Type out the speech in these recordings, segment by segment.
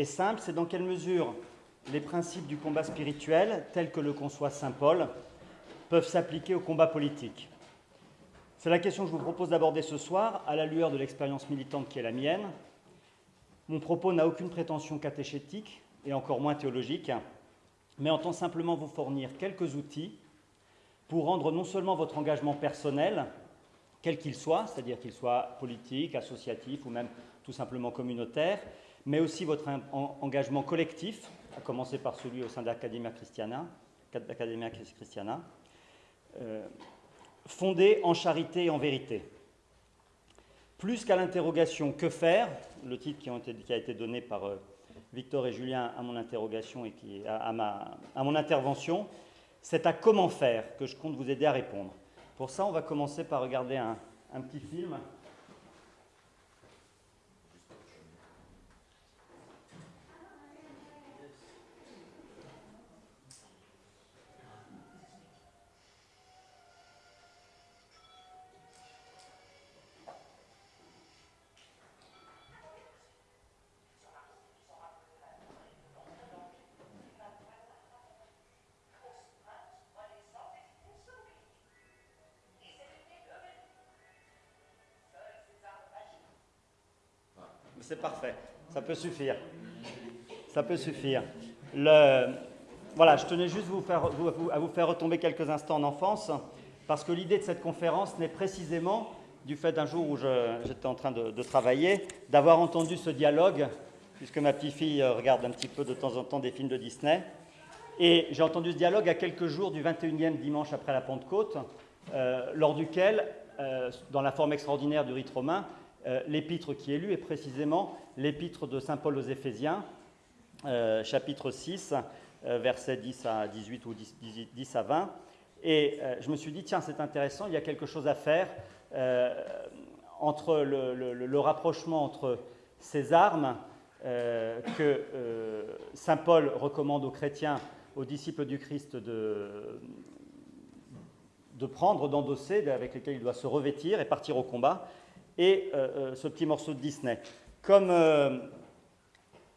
est simple, c'est dans quelle mesure les principes du combat spirituel, tels que le conçoit Saint Paul, peuvent s'appliquer au combat politique. C'est la question que je vous propose d'aborder ce soir, à la lueur de l'expérience militante qui est la mienne. Mon propos n'a aucune prétention catéchétique, et encore moins théologique, mais entend simplement vous fournir quelques outils pour rendre non seulement votre engagement personnel, quel qu'il soit, c'est-à-dire qu'il soit politique, associatif ou même tout simplement communautaire, mais aussi votre engagement collectif, à commencer par celui au sein d'Academia Christiana, Christiana euh, fondé en charité et en vérité. Plus qu'à l'interrogation que faire, le titre qui, a été donné par euh, Victor et Julien à mon interrogation et à, mon intervention, c'est à comment faire que je compte vous aider à répondre. Pour ça, on va commencer par regarder un petit film C'est parfait. Ça peut suffire. Ça peut suffire. Voilà, je tenais juste à vous faire retomber quelques instants en enfance, parce que l'idée de cette conférence n'est précisément, du fait d'un jour où j'étais en train de, travailler, d'avoir entendu ce dialogue, puisque ma petite fille euh, regarde un petit peu de temps en temps des films de Disney, et j'ai entendu ce dialogue à quelques jours du 21e dimanche après la Pentecôte, euh, lors duquel, euh, dans la forme extraordinaire du rite romain, euh, l'épître qui est lu est précisément l'épître de Saint Paul aux Éphésiens, euh, chapitre 6, euh, versets 10 à 18 ou 10, à 20. Et je me suis dit, tiens, c'est intéressant, il y a quelque chose à faire entre le, rapprochement entre ces armes que Saint Paul recommande aux chrétiens, aux disciples du Christ de, de prendre, d'endosser, avec lesquels il doit se revêtir et partir au combat, et euh, euh, ce petit morceau de Disney. Comme euh,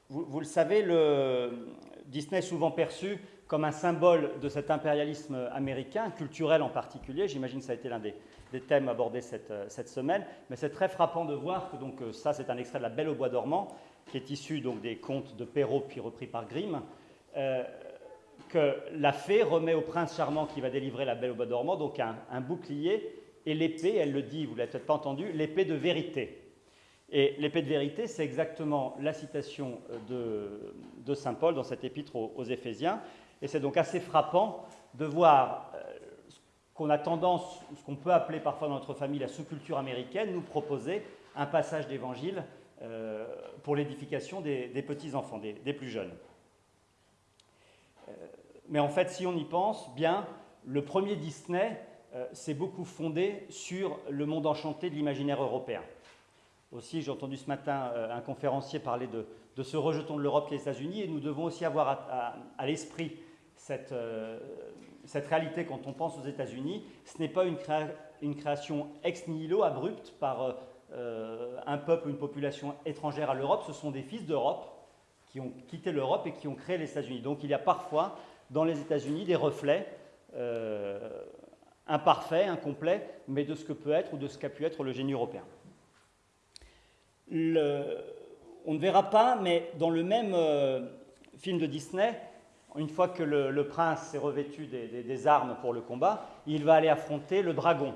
vous, le savez, le Disney est souvent perçu comme un symbole de cet impérialisme américain, culturel en particulier. J'imagine que ça a été l'un des, thèmes abordés cette, semaine. Mais c'est très frappant de voir que donc, ça, c'est un extrait de La Belle au Bois dormant, qui est issu donc, des contes de Perrault, puis repris par Grimm. que la fée remet au prince charmant qui va délivrer la Belle au Bois dormant donc un bouclier et l'épée, elle le dit, vous ne l'avez peut-être pas entendu, l'épée de vérité. Et l'épée de vérité, c'est exactement la citation de, Saint Paul dans cet épître aux, Éphésiens. Et c'est donc assez frappant de voir euh, ce qu'on a tendance, ce qu'on peut appeler parfois dans notre famille la sous-culture américaine, nous proposer un passage d'évangile euh, pour l'édification des, petits-enfants, des, plus jeunes. Euh, mais en fait, si on y pense bien, le premier Disney, euh, c'est beaucoup fondé sur le monde enchanté de l'imaginaire européen. Aussi, j'ai entendu ce matin euh, un conférencier parler de, ce rejeton de l'Europe les États-Unis, et nous devons aussi avoir à, l'esprit euh, cette, réalité quand on pense aux États-Unis. Ce n'est pas une, création ex nihilo, abrupte, par un peuple ou une population étrangère à l'Europe, ce sont des fils d'Europe qui ont quitté l'Europe et qui ont créé les États-Unis. Donc il y a parfois dans les États-Unis des reflets imparfait, incomplet, mais de ce que peut être ou de ce qu'a pu être le génie européen. on ne verra pas, mais dans le même euh, film de Disney, une fois que le, prince s'est revêtu des, armes pour le combat, il va aller affronter le dragon,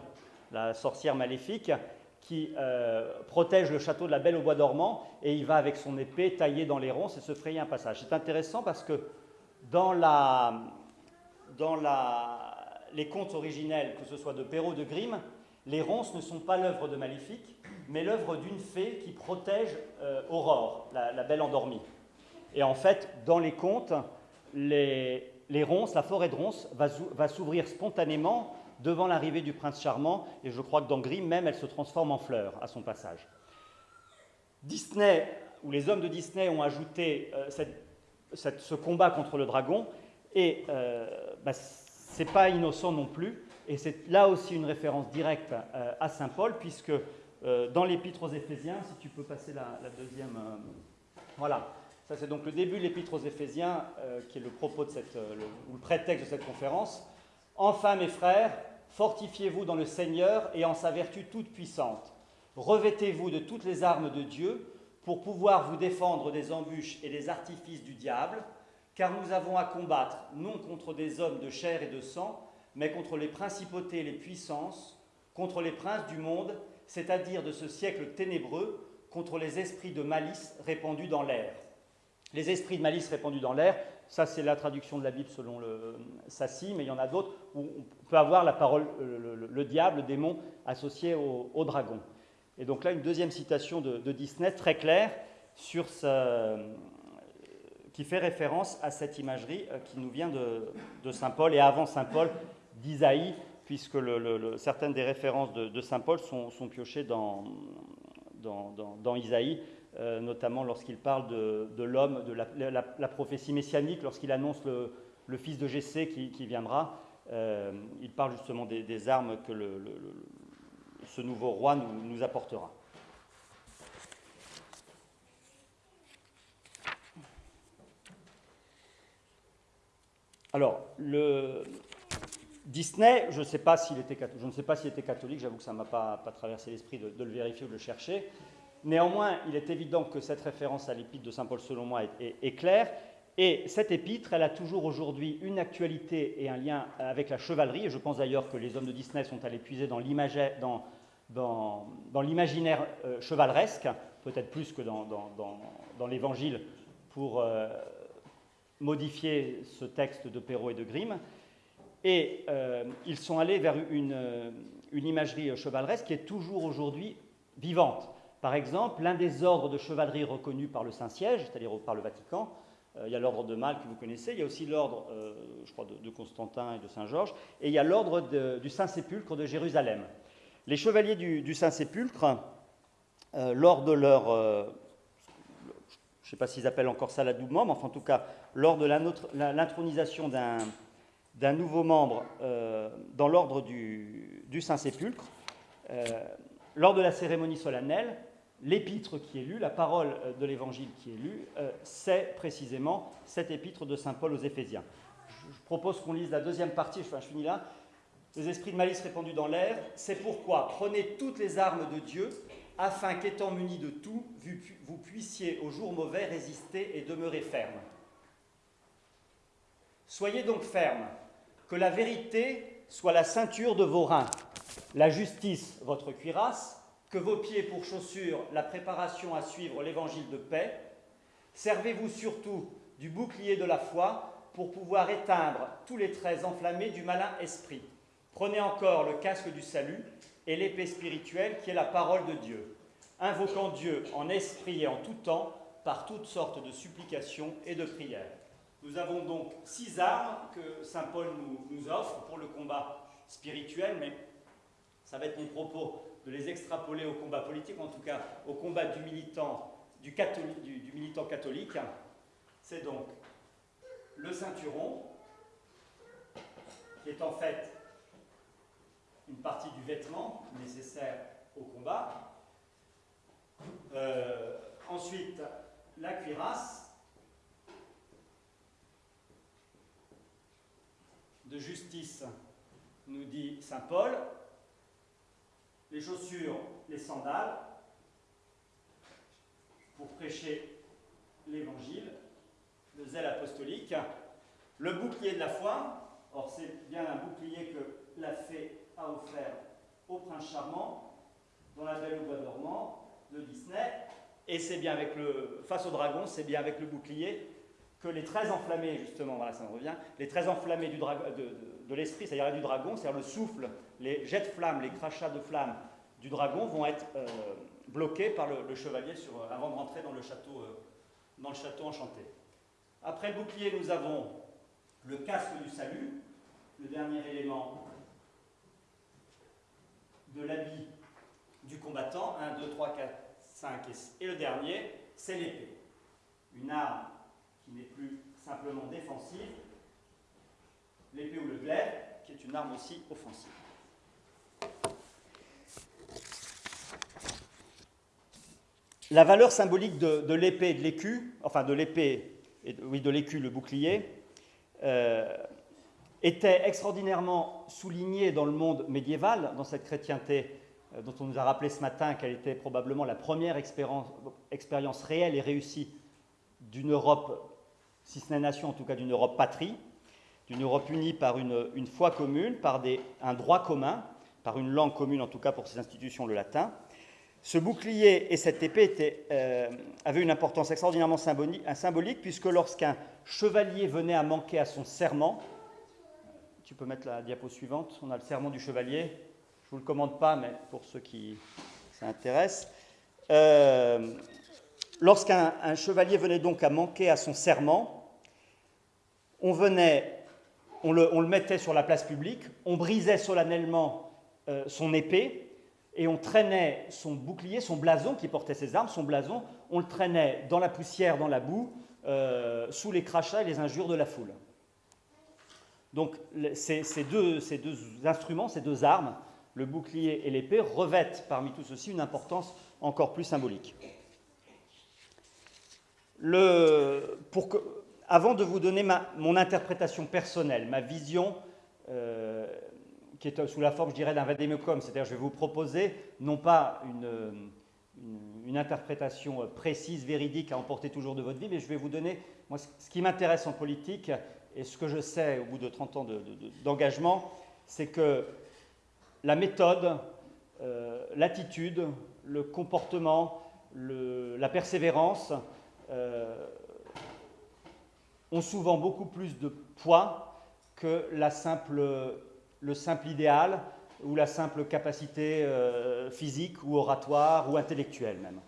la sorcière maléfique, qui euh, protège le château de la Belle au Bois dormant, et il va avec son épée tailler dans les ronces et se frayer un passage. C'est intéressant parce que dans la, dans la, les contes originels, que ce soit de Perrault de Grimm, les ronces ne sont pas l'œuvre de Maléfique, mais l'œuvre d'une fée qui protège euh, Aurore, la, belle endormie. Et en fait, dans les contes, les, ronces, la forêt de ronces va, s'ouvrir spontanément devant l'arrivée du prince charmant, et je crois que dans Grimm même, elle se transforme en fleur à son passage. Disney, ou les hommes de Disney ont ajouté euh, ce combat contre le dragon, et euh, bah, n'est pas innocent non plus, et c'est là aussi une référence directe euh, à Saint Paul, puisque euh, dans l'Épître aux Éphésiens, si tu peux passer la, deuxième, euh, voilà, Ça, c'est donc le début de l'épître aux Éphésiens, qui est le propos de cette, ou le prétexte de cette conférence. Enfin, mes frères, fortifiez-vous dans le Seigneur et en sa vertu toute puissante. Revêtez-vous de toutes les armes de Dieu pour pouvoir vous défendre des embûches et des artifices du diable, car nous avons à combattre non contre des hommes de chair et de sang, mais contre les principautés et les puissances, contre les princes du monde, c'est-à-dire de ce siècle ténébreux, contre les esprits de malice répandus dans l'air. Les esprits de malice répandus dans l'air, ça c'est la traduction de la Bible selon le Sassi, mais il y en a d'autres où on peut avoir la parole, le, diable, le démon associé au, dragon. Et donc là, une deuxième citation de, Disney très claire sur qui fait référence à cette imagerie euh, qui nous vient de, Saint Paul et avant Saint Paul d'Isaïe, puisque certaines des références de, Saint Paul sont, piochées dans, Isaïe. Euh, notamment lorsqu'il parle de, l'homme, de la, prophétie messianique, lorsqu'il annonce le, fils de Jessé qui, viendra. Euh, il parle justement des, armes que ce nouveau roi nous, apportera. Alors, Disney, je ne sais pas s'il était catholique, j'avoue que ça ne m'a pas, traversé l'esprit de, le vérifier ou de le chercher. Néanmoins, il est évident que cette référence à l'épître de Saint Paul, selon moi, est, claire. Et cette épître, elle a toujours aujourd'hui une actualité et un lien avec la chevalerie. Et je pense d'ailleurs que les hommes de Disney sont allés puiser dans l'imaginaire euh, chevaleresque, peut-être plus que dans, l'évangile, pour euh, modifier ce texte de Perrault et de Grimm. Et euh, ils sont allés vers une, une imagerie chevaleresque qui est toujours aujourd'hui vivante. Par exemple, l'un des ordres de chevalerie reconnus par le Saint-Siège, c'est-à-dire par le Vatican, euh, il y a l'ordre de Malte que vous connaissez, il y a aussi l'ordre, euh, je crois, de, Constantin et de Saint-Georges, et il y a l'ordre du Saint-Sépulcre de Jérusalem. Les chevaliers du, Saint-Sépulcre, euh, lors de leur, je ne sais pas s'ils appellent encore ça l'adoubement, mais enfin, en tout cas, lors de l'intronisation d'un nouveau membre dans l'ordre du, Saint-Sépulcre, lors de la cérémonie solennelle, l'épître qui est lu, la parole euh, de l'évangile qui est lue, euh, c'est précisément cette épître de Saint Paul aux Éphésiens. Je propose qu'on lise la deuxième partie, je finis là. Les esprits de malice répandus dans l'air, c'est pourquoi prenez toutes les armes de Dieu, afin qu'étant munis de tout, vous puissiez au jour mauvais résister et demeurer ferme. Soyez donc fermes, que la vérité soit la ceinture de vos reins, la justice votre cuirasse, que vos pieds pour chaussures la préparation à suivre l'évangile de paix. Servez-vous surtout du bouclier de la foi pour pouvoir éteindre tous les traits enflammés du malin esprit. Prenez encore le casque du salut et l'épée spirituelle qui est la parole de Dieu, invoquant Dieu en esprit et en tout temps par toutes sortes de supplications et de prières. Nous avons donc six armes que Saint Paul nous, offre pour le combat spirituel, mais ça va être mon propos de les extrapoler au combat politique, en tout cas au combat du militant, catholique, du, militant catholique, c'est donc le ceinturon, qui est en fait une partie du vêtement nécessaire au combat. Euh, ensuite, la cuirasse de justice, nous dit Saint Paul, les chaussures, les sandales, pour prêcher l'évangile, le zèle apostolique, le bouclier de la foi, or c'est bien un bouclier que offert au prince charmant dans la Belle au bois dormant de Disney, et c'est bien avec le, face au dragon, c'est bien avec le bouclier que les traits enflammés, justement, voilà, ça me revient, les traits enflammés du de, l'esprit, c'est-à-dire du dragon, c'est-à-dire le souffle, les jets de flammes, les crachats de flammes du dragon vont être euh, bloqués par le, chevalier euh, avant de rentrer dans le, château, euh, dans le château enchanté. Après le bouclier, nous avons le casque du salut, le dernier élément de l'habit du combattant, 1, 2, 3, 4, 5, et le dernier, c'est l'épée. Une arme qui n'est plus simplement défensive, l'épée ou le glaive, qui est une arme aussi offensive. la valeur symbolique de, l'épée et de l'écu, enfin de l'épée, oui, de l'écu, le bouclier, euh, était extraordinairement soulignée dans le monde médiéval, dans cette chrétienté euh, dont on nous a rappelé ce matin qu'elle était probablement la première expérience, réelle et réussie d'une Europe, si ce n'est nation, en tout cas d'une Europe patrie, d'une Europe unie par une, une foi commune, par des, un droit commun, par une langue commune, en tout cas pour ces institutions, le latin. Ce bouclier et cette épée euh, avaient une importance extraordinairement symbolique, puisque lorsqu'un chevalier venait à manquer à son serment, tu peux mettre la diapo suivante, on a le serment du chevalier, je ne vous le commande pas, mais pour ceux qui s'intéressent, euh, lorsqu'un chevalier venait donc à manquer à son serment, on le mettait sur la place publique, on brisait solennellement euh, son épée et on traînait son bouclier, son blason qui portait ses armes, son blason, on le traînait dans la poussière, dans la boue, euh, sous les crachats et les injures de la foule. Donc ces, deux, instruments, ces deux armes, le bouclier et l'épée, revêtent parmi tout ceci une importance encore plus symbolique. Avant de vous donner mon interprétation personnelle, ma vision euh, qui est sous la forme, je dirais, d'un vademecum, c'est-à-dire je vais vous proposer non pas une, une, interprétation précise, véridique à emporter toujours de votre vie, mais je vais vous donner, moi, ce qui m'intéresse en politique et ce que je sais au bout de 30 ans d'engagement, c'est que la méthode, euh, l'attitude, le comportement, la persévérance euh, ont souvent beaucoup plus de poids que la simple le simple idéal ou la simple capacité euh, physique ou oratoire ou intellectuelle même.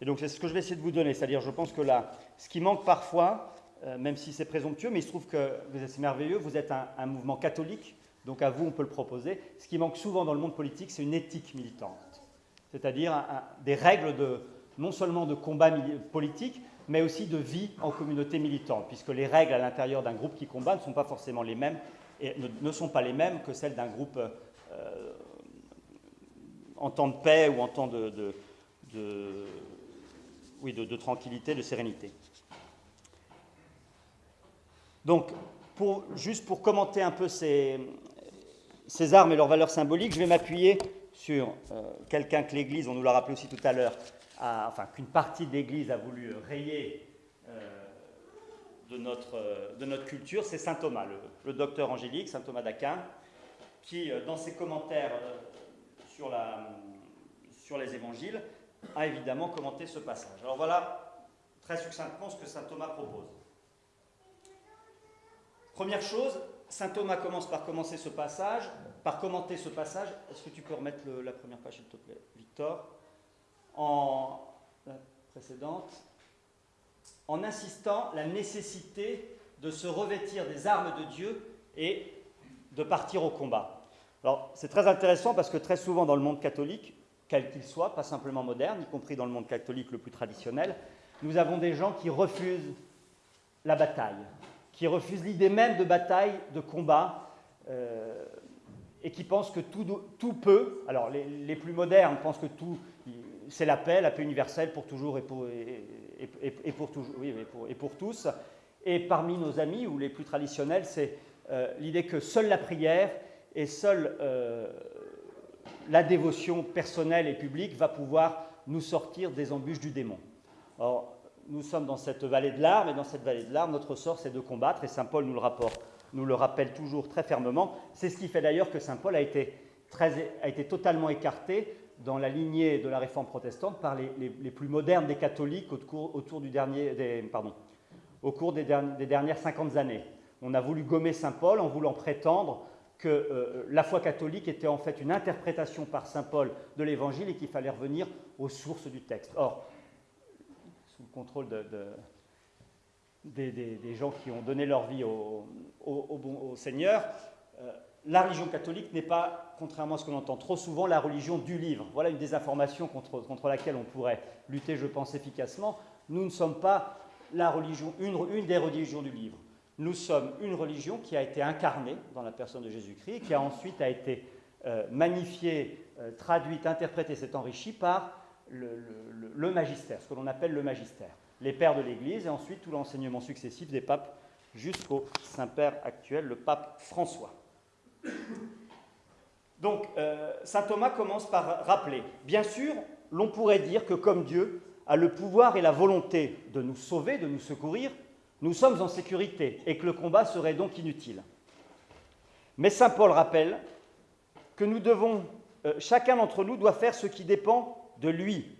Et donc c'est ce que je vais essayer de vous donner, c'est-à-dire je pense que là, ce qui manque parfois, euh, même si c'est présomptueux, mais il se trouve que vous êtes merveilleux, vous êtes un, mouvement catholique, donc à vous on peut le proposer. Ce qui manque souvent dans le monde politique, c'est une éthique militante, c'est-à-dire des règles de, non seulement de combat politique, mais aussi de vie en communauté militante, puisque les règles à l'intérieur d'un groupe qui combat ne sont pas forcément les mêmes et ne, sont pas les mêmes que celles d'un groupe euh, en temps de paix ou en temps de, tranquillité, de sérénité. Donc, juste pour commenter un peu ces, armes et leurs valeurs symboliques, je vais m'appuyer sur euh, quelqu'un que l'Église, on nous l'a rappelé aussi tout à l'heure, enfin qu'une partie de l'Église a voulu rayer de notre, euh, de notre culture, c'est saint Thomas, le, docteur angélique, saint Thomas d'Aquin, qui, euh, dans ses commentaires euh, sur les évangiles, a évidemment commenté ce passage. Alors voilà, très succinctement, ce que saint Thomas propose. Première chose, saint Thomas commence par commencer ce passage, par commenter ce passage. Est-ce que tu peux remettre la première page, s'il te plaît, Victor? En la précédente en insistant la nécessité de se revêtir des armes de Dieu et de partir au combat. Alors c'est très intéressant parce que très souvent dans le monde catholique, quel qu'il soit, pas simplement moderne, y compris dans le monde catholique le plus traditionnel, nous avons des gens qui refusent la bataille, qui refusent l'idée même de bataille, de combat, euh, et qui pensent que tout, peut, alors les, plus modernes pensent que tout, c'est la paix, la paix universelle pour toujours et pour, et, pour, oui, et, pour, tous. Et parmi nos amis, ou les plus traditionnels, c'est euh, l'idée que seule la prière et seule euh, la dévotion personnelle et publique va pouvoir nous sortir des embûches du démon. Or, nous sommes dans cette vallée de larmes, et dans cette vallée de larmes, notre sort, c'est de combattre, et Saint Paul nous le, rapporte, nous le rappelle toujours très fermement. C'est ce qui fait d'ailleurs que Saint Paul a été, très, a été totalement écarté dans la lignée de la réforme protestante par les, plus modernes des catholiques au cours, autour du dernier, des, pardon, au cours des, dernières 50 années. On a voulu gommer Saint Paul en voulant prétendre que euh, la foi catholique était en fait une interprétation par Saint Paul de l'Évangile et qu'il fallait revenir aux sources du texte. Or, contrôle de, des, gens qui ont donné leur vie au, Seigneur, euh, la religion catholique n'est pas, contrairement à ce qu'on entend trop souvent, la religion du livre. Voilà une désinformation contre, laquelle on pourrait lutter, je pense, efficacement. Nous ne sommes pas la religion, une, des religions du livre. Nous sommes une religion qui a été incarnée dans la personne de Jésus-Christ, qui a ensuite été euh, magnifiée, euh, traduite, interprétée, s'est enrichie par le, magistère, ce que l'on appelle le magistère. Les pères de l'Église et ensuite tout l'enseignement successif des papes jusqu'au Saint-Père actuel, le pape François. Donc, euh, Saint Thomas commence par rappeler, bien sûr, l'on pourrait dire que comme Dieu a le pouvoir et la volonté de nous sauver, de nous secourir, nous sommes en sécurité et que le combat serait donc inutile. Mais Saint Paul rappelle que nous devons, euh, chacun d'entre nous doit faire ce qui dépend de lui.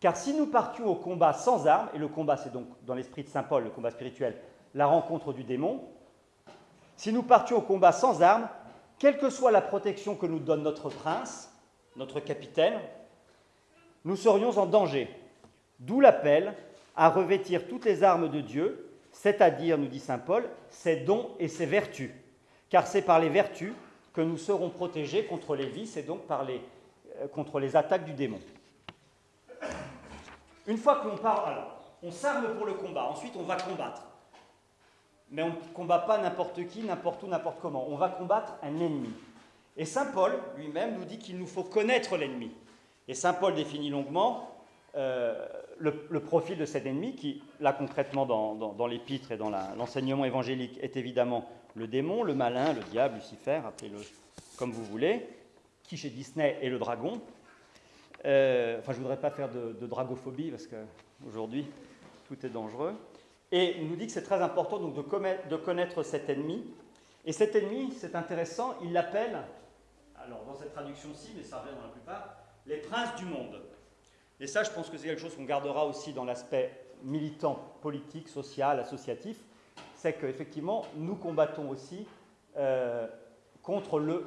Car si nous partions au combat sans armes, et le combat c'est donc dans l'esprit de Saint Paul, le combat spirituel, la rencontre du démon, si nous partions au combat sans armes, quelle que soit la protection que nous donne notre prince, notre capitaine, nous serions en danger. D'où l'appel à revêtir toutes les armes de Dieu, c'est-à-dire, nous dit Saint Paul, ses dons et ses vertus. Car c'est par les vertus que nous serons protégés contre les vices et donc euh, contre les attaques du démon. Une fois que l'on alors, on s'arme pour le combat, ensuite on va combattre. Mais on ne combat pas n'importe qui, n'importe où, n'importe comment. On va combattre un ennemi. Et Saint Paul lui-même nous dit qu'il nous faut connaître l'ennemi. Et Saint Paul définit longuement euh, le, profil de cet ennemi, qui, là concrètement dans, l'épître et dans l'enseignement évangélique, est évidemment le démon, le malin, le diable, Lucifer, appelez-le comme vous voulez, qui chez Disney est le dragon. Euh, enfin, je ne voudrais pas faire de, dragophobie, parce qu'aujourd'hui, tout est dangereux. Et il nous dit que c'est très important donc, de, connaître cet ennemi. Et cet ennemi, c'est intéressant, il l'appelle, alors dans cette traduction-ci, mais ça revient dans la plupart, les princes du monde. Et ça, je pense que c'est quelque chose qu'on gardera aussi dans l'aspect militant, politique, social, associatif, c'est qu'effectivement, nous combattons aussi euh, contre, le,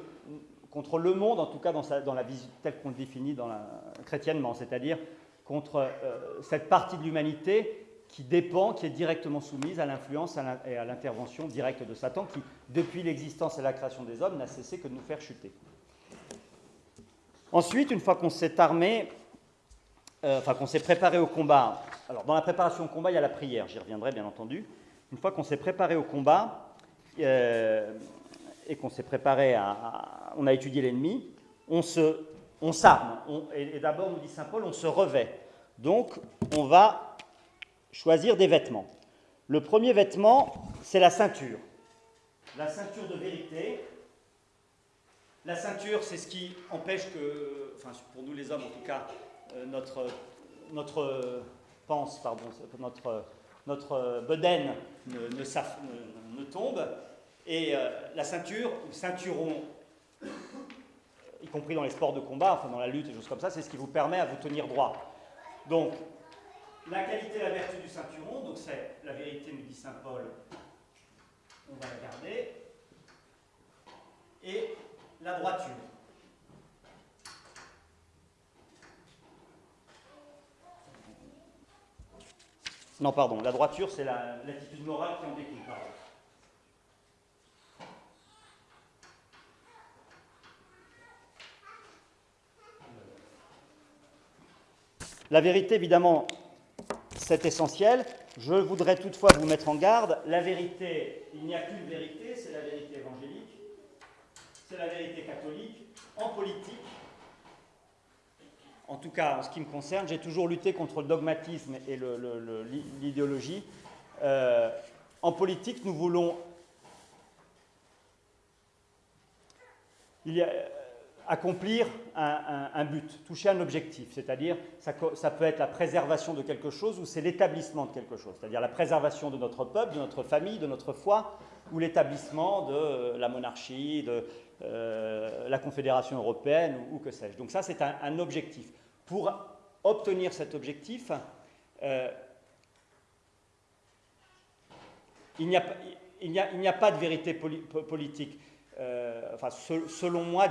contre le monde, en tout cas dans, dans la vision telle qu'on le définit dans la, chrétiennement, c'est-à-dire contre euh, cette partie de l'humanité qui dépend, qui est directement soumise à l'influence et à l'intervention directe de Satan, qui, depuis l'existence et la création des hommes, n'a cessé que de nous faire chuter. Ensuite, une fois qu'on s'est armé, euh, enfin qu'on s'est préparé au combat, alors dans la préparation au combat, il y a la prière, j'y reviendrai bien entendu. Une fois qu'on s'est préparé au combat euh, et qu'on s'est préparé à, On a étudié l'ennemi, on se, on s'arme. et, d'abord, nous dit saint Paul, on se revêt. Donc, on va choisir des vêtements. Le premier vêtement, c'est la ceinture. La ceinture de vérité. La ceinture, c'est ce qui empêche que, enfin pour nous les hommes en tout cas, euh, notre, notre pense, pardon, notre, notre bedaine ne, tombe. Et euh, la ceinture, ou ceinturon, y compris dans les sports de combat, enfin dans la lutte et choses comme ça, c'est ce qui vous permet à vous tenir droit. Donc, la qualité et la vertu du ceinturon, donc c'est la vérité, nous dit saint Paul, on va la garder, et la droiture. Non, pardon, la droiture, c'est l'attitude morale qui en découle. La vérité, évidemment, c'est essentiel. Je voudrais toutefois vous mettre en garde. La vérité, il n'y a qu'une vérité, c'est la vérité évangélique, c'est la vérité catholique. En politique, en tout cas en ce qui me concerne, j'ai toujours lutté contre le dogmatisme et l'idéologie. Euh, en politique, nous voulons... Il y a, accomplir un, but, toucher un objectif, c'est-à-dire ça, ça, peut être la préservation de quelque chose ou c'est l'établissement de quelque chose, c'est-à-dire la préservation de notre peuple, de notre famille, de notre foi, ou l'établissement de euh, la monarchie, de euh, la Confédération européenne ou, que sais-je. Donc ça, c'est un, objectif. Pour obtenir cet objectif, euh, il n'y a, a, pas de vérité politique. Euh, enfin, selon moi,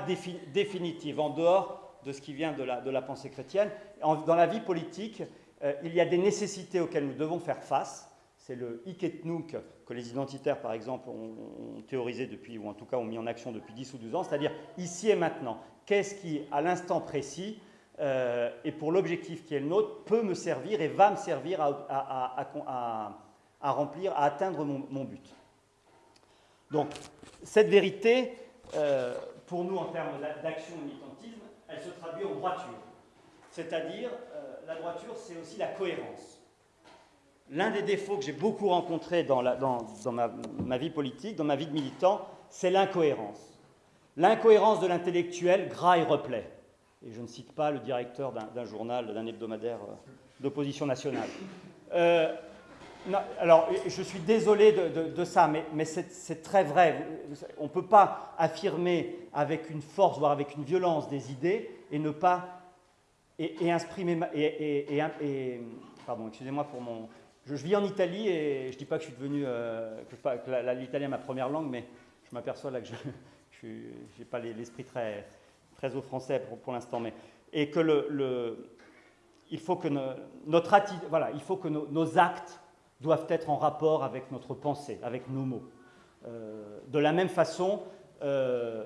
définitive, en dehors de ce qui vient de la, pensée chrétienne. dans la vie politique, euh, il y a des nécessités auxquelles nous devons faire face. C'est le et que les identitaires, par exemple, ont, théorisé depuis, ou en tout cas ont mis en action depuis 10 ou 12 ans, c'est-à-dire ici et maintenant. Qu'est-ce qui, à l'instant précis, euh, et pour l'objectif qui est le nôtre, peut me servir et va me servir à, remplir, à atteindre mon but? Donc, cette vérité, euh, pour nous, en termes d'action militantisme, elle se traduit en droiture. C'est-à-dire, euh, la droiture, c'est aussi la cohérence. L'un des défauts que j'ai beaucoup rencontrés dans, ma, vie politique, dans ma vie de militant, c'est l'incohérence. L'incohérence de l'intellectuel gras et replet. Et je ne cite pas le directeur d'un journal, d'un hebdomadaire euh, d'opposition nationale. Alors, je suis désolé de, ça, mais, c'est très vrai. On ne peut pas affirmer avec une force, voire avec une violence des idées et ne pas et, exprimer. Et, pardon, excusez-moi pour mon. Je, vis en Italie et je ne dis pas que je suis devenu euh, que, l'italien est ma première langue, mais je m'aperçois là que je n'ai pas l'esprit très très au français pour, l'instant, et que le, il faut que notre voilà, il faut que nos actes doivent être en rapport avec notre pensée, avec nos mots. Euh, de la même façon, euh,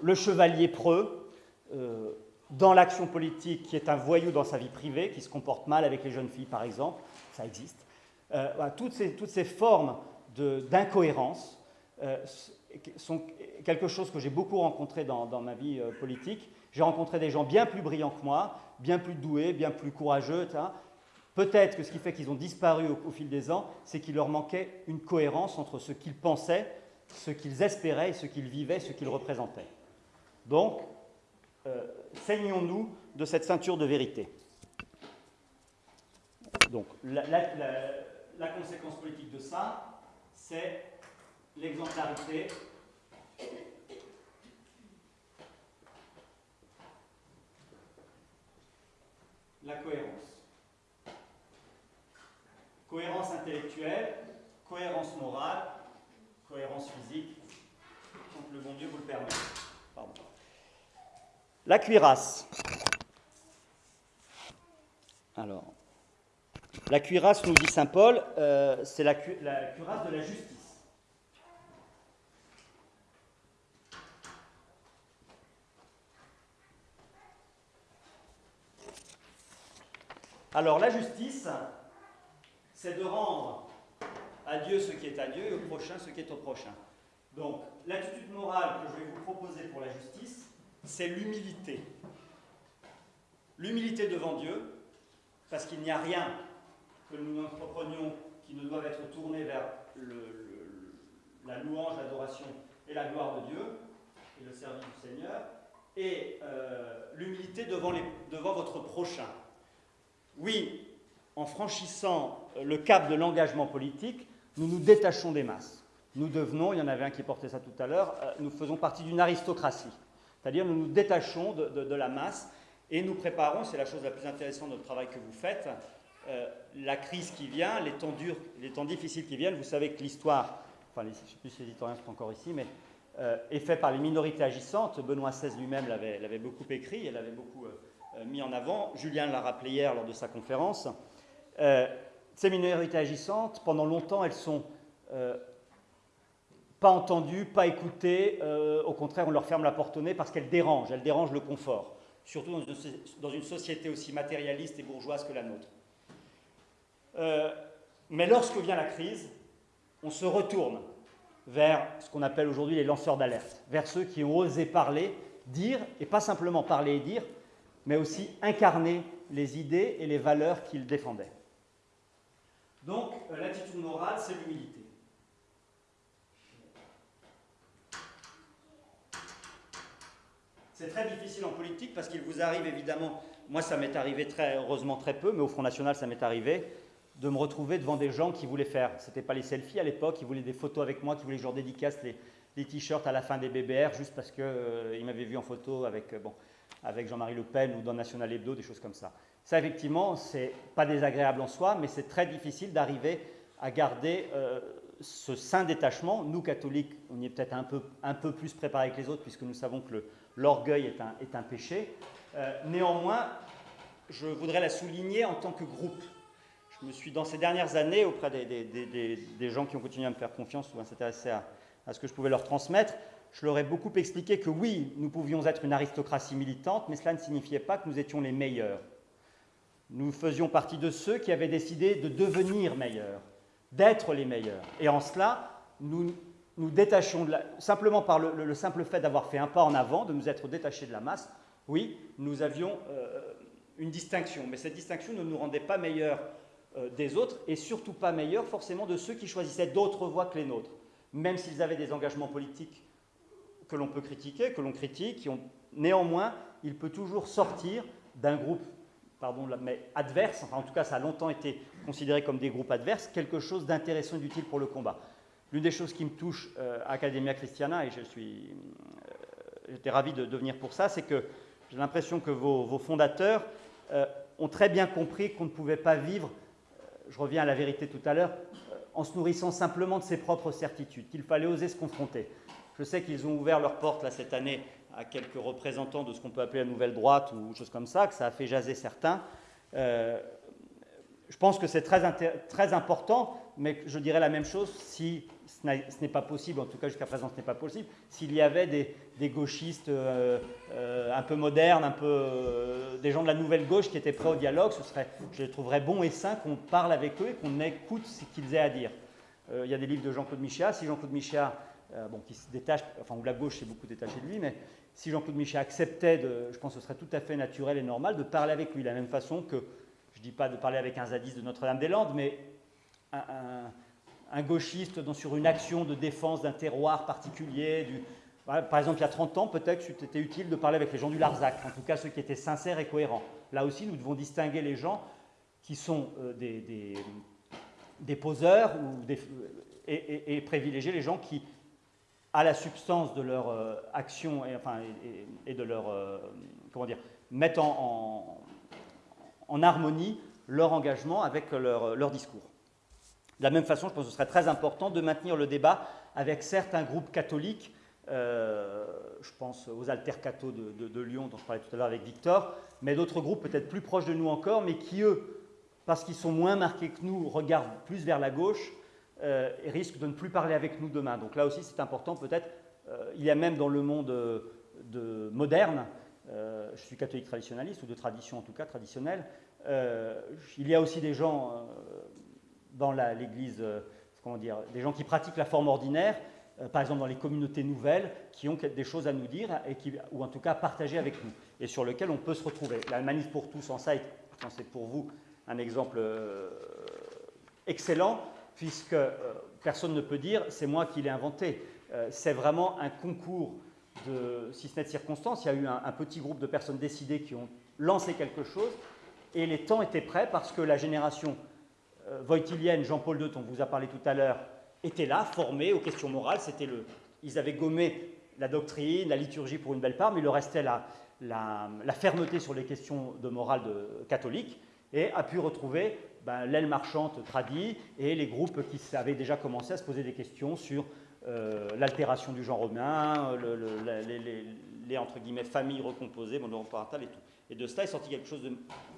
le chevalier preux, euh, dans l'action politique, qui est un voyou dans sa vie privée, qui se comporte mal avec les jeunes filles, par exemple, ça existe. toutes, ces, toutes, ces, formes d'incohérence sont quelque chose que j'ai beaucoup rencontré dans, dans ma vie politique. J'ai rencontré des gens bien plus brillants que moi, bien plus doués, bien plus courageux, Peut-être que ce qui fait qu'ils ont disparu au, fil des ans, c'est qu'il leur manquait une cohérence entre ce qu'ils pensaient, ce qu'ils espéraient, ce qu'ils vivaient, ce qu'ils représentaient. Donc, euh, saignons-nous de cette ceinture de vérité. Donc, la, la conséquence politique de ça, c'est l'exemplarité la cohérence. Cohérence intellectuelle, cohérence morale, cohérence physique, quand le bon Dieu vous le permet. La cuirasse. Alors, la cuirasse, nous dit saint Paul, euh, c'est la cuirasse de la justice. Alors, la justice, c'est de rendre à Dieu ce qui est à Dieu et au prochain ce qui est au prochain. Donc, l'attitude morale que je vais vous proposer pour la justice, c'est l'humilité. L'humilité devant Dieu, parce qu'il n'y a rien que nous entreprenions qui ne doive être tourné vers la louange, l'adoration et la gloire de Dieu, et le service du Seigneur, et euh, l'humilité devant, devant votre prochain. Oui, en franchissant le cap de l'engagement politique, nous nous détachons des masses. Nous devenons, il y en avait un qui portait ça tout à l'heure, euh, nous faisons partie d'une aristocratie. C'est-à-dire nous nous détachons de, la masse et nous préparons, c'est la chose la plus intéressante de notre travail que vous faites, euh, la crise qui vient, les temps durs, les temps difficiles qui viennent. Vous savez que l'histoire, enfin je ne sais plus si les historiens sont encore ici, mais euh, est fait par les minorités agissantes. Benoît XVI lui-même l'avait beaucoup écrit, et l'avait beaucoup mis en avant. Julien l'a rappelé hier lors de sa conférence. Euh, ces minorités agissantes, pendant longtemps, elles sont euh, pas entendues, pas écoutées. Euh, au contraire, on leur ferme la porte au nez parce qu'elles dérangent, elles dérangent le confort, surtout dans une, société aussi matérialiste et bourgeoise que la nôtre. mais lorsque vient la crise, on se retourne vers ce qu'on appelle aujourd'hui les lanceurs d'alerte, vers ceux qui ont osé parler, dire, et pas simplement parler et dire, mais aussi incarner les idées et les valeurs qu'ils défendaient. Donc, euh, l'attitude morale, c'est l'humilité. C'est très difficile en politique parce qu'il vous arrive évidemment, moi ça m'est arrivé très heureusement très peu, mais au Front National ça m'est arrivé, de me retrouver devant des gens qui voulaient faire, c'était pas les selfies à l'époque, ils voulaient des photos avec moi, qui voulaient que je leur les, t-shirts à la fin des BBR juste parce qu'ils euh, m'avaient vu en photo avec, euh, avec Jean-Marie Le Pen ou dans National Hebdo, des choses comme ça. Ça, effectivement, c'est pas désagréable en soi, mais c'est très difficile d'arriver à garder euh, ce saint détachement. Nous, catholiques, on y est peut-être un peu, un peu plus préparés que les autres, puisque nous savons que l'orgueil est un, est un, péché. Euh, néanmoins, je voudrais la souligner en tant que groupe. Je me suis, dans ces dernières années, auprès des, des, des, gens qui ont continué à me faire confiance ou à s'intéresser à, à ce que je pouvais leur transmettre, je leur ai beaucoup expliqué que oui, nous pouvions être une aristocratie militante, mais cela ne signifiait pas que nous étions les meilleurs. Nous faisions partie de ceux qui avaient décidé de devenir meilleurs, d'être les meilleurs. Et en cela, nous nous détachons simplement par le, simple fait d'avoir fait un pas en avant, de nous être détachés de la masse. Oui, nous avions, euh, une distinction. Mais cette distinction ne nous rendait pas meilleurs des autres et surtout pas meilleurs forcément de ceux qui choisissaient d'autres voies que les nôtres, même s'ils avaient des engagements politiques que l'on peut critiquer, que l'on critique, qui néanmoins, il peut toujours sortir d'un groupe pardon, mais adverse, enfin en tout cas ça a longtemps été considéré comme des groupes adverses, quelque chose d'intéressant et d'utile pour le combat. L'une des choses qui me touche euh, à Academia Christiana, et je suis, euh, j'étais ravi de, venir pour ça, c'est que j'ai l'impression que vos, fondateurs euh, ont très bien compris qu'on ne pouvait pas vivre, je reviens à la vérité tout à l'heure, en se nourrissant simplement de ses propres certitudes, qu'il fallait oser se confronter. Je sais qu'ils ont ouvert leurs portes là, cette année à quelques représentants de ce qu'on peut appeler la nouvelle droite ou choses comme ça, que ça a fait jaser certains. Euh, je pense que c'est très, très important, mais je dirais la même chose si ce n'est pas possible, en tout cas jusqu'à présent ce n'est pas possible, s'il y avait des, gauchistes euh, euh, un peu modernes, un peu, des gens de la nouvelle gauche qui étaient prêts au dialogue, ce serait, je les trouverais bon et sain qu'on parle avec eux et qu'on écoute ce qu'ils aient à dire. il y a des livres de Jean-Claude Michéa. Si Jean-Claude Michéa, bon, qui se détache, enfin, où la gauche s'est beaucoup détachée de lui, mais si Jean-Claude Michet acceptait, je pense que ce serait tout à fait naturel et normal de parler avec lui, de la même façon que, je ne dis pas de parler avec un zadiste de Notre-Dame-des-Landes, mais un, gauchiste sur une action de défense d'un terroir particulier. Du, par exemple, il y a 30 ans, peut-être c'était utile de parler avec les gens du Larzac, en tout cas ceux qui étaient sincères et cohérents. Là aussi, nous devons distinguer les gens qui sont euh, des, des, poseurs des, et, et privilégier les gens qui à la substance de leur euh, action et, enfin, et, de leur, euh, comment dire, mettent en, harmonie leur engagement avec leur, leur, discours. De la même façon, je pense que ce serait très important de maintenir le débat avec certains groupes catholiques, euh, je pense aux altercatos de, de, Lyon dont je parlais tout à l'heure avec Victor, mais d'autres groupes peut-être plus proches de nous encore, mais qui, eux, parce qu'ils sont moins marqués que nous, regardent plus vers la gauche, euh, et risque de ne plus parler avec nous demain. Donc là aussi, c'est important peut-être. Euh, il y a même dans le monde de, moderne, euh, je suis catholique traditionnaliste, ou de tradition en tout cas, traditionnelle, il y a aussi des gens dans l'Église, comment dire, des gens qui pratiquent la forme ordinaire, par exemple dans les communautés nouvelles, qui ont des choses à nous dire, et qui, ou en tout cas à partager avec nous, et sur lesquelles on peut se retrouver. La pour tous en ça, pense c'est pour vous un exemple excellent puisque euh, personne ne peut dire c'est moi qui l'ai inventé. Euh, c'est vraiment un concours de, si ce n'est de circonstances, il y a eu un, petit groupe de personnes décidées qui ont lancé quelque chose, et les temps étaient prêts parce que la génération euh, voitilienne, Jean-Paul II, dont on vous a parlé tout à l'heure, était là, formée aux questions morales. C'était le, ils avaient gommé la doctrine, la liturgie pour une belle part, mais il leur restait la, fermeté sur les questions de morale catholique, et a pu retrouver ben, l'aile marchande tradie et les groupes qui avaient déjà commencé à se poser des questions sur euh, l'altération du genre romain, les, entre guillemets familles recomposées, monoparentales et tout. Et de cela est sorti quelque chose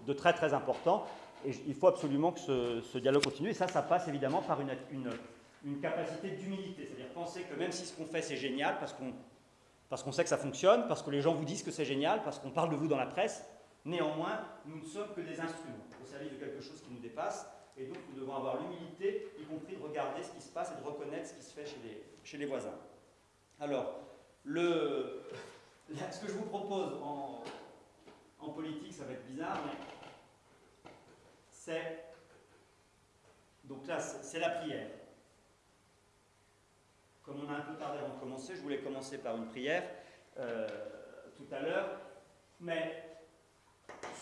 de, très très important. Et il faut absolument que ce, dialogue continue. Et ça, ça passe évidemment par une, une, capacité d'humilité. C'est-à-dire penser que même si ce qu'on fait c'est génial, parce qu'on parce qu'on sait que ça fonctionne, parce que les gens vous disent que c'est génial, parce qu'on parle de vous dans la presse, néanmoins, nous ne sommes que des instruments au service de quelque chose qui nous dépasse. Et donc, nous devons avoir l'humilité, y compris de regarder ce qui se passe et de reconnaître ce qui se fait chez les, chez les voisins. Alors, ce que je vous propose en, en politique, ça va être bizarre, mais c'est. Donc là, c'est la prière. Comme on a un peu tardé avant de commencer, je voulais commencer par une prière euh, tout à l'heure, mais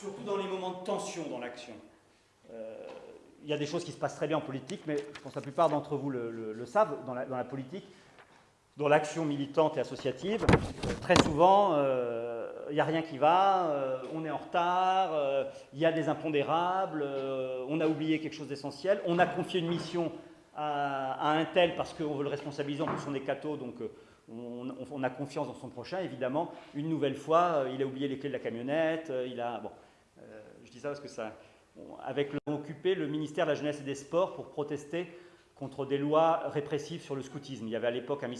surtout dans les moments de tension dans l'action. Euh, il y a des choses qui se passent très bien en politique, mais je pense que la plupart d'entre vous le, savent, dans la, politique, dans l'action militante et associative, très souvent, euh, il n'y a rien qui va, euh, on est en retard, il y a des impondérables, on a oublié quelque chose d'essentiel, on a confié une mission à, un tel parce qu'on veut le responsabiliser, en plus on est catho, donc on, a confiance dans son prochain, évidemment. Une nouvelle fois, il a oublié les clés de la camionnette, il a... Bon, je dis ça parce que ça, avec le occupé le ministère de la Jeunesse et des Sports pour protester contre des lois répressives sur le scoutisme. Il y avait à l'époque un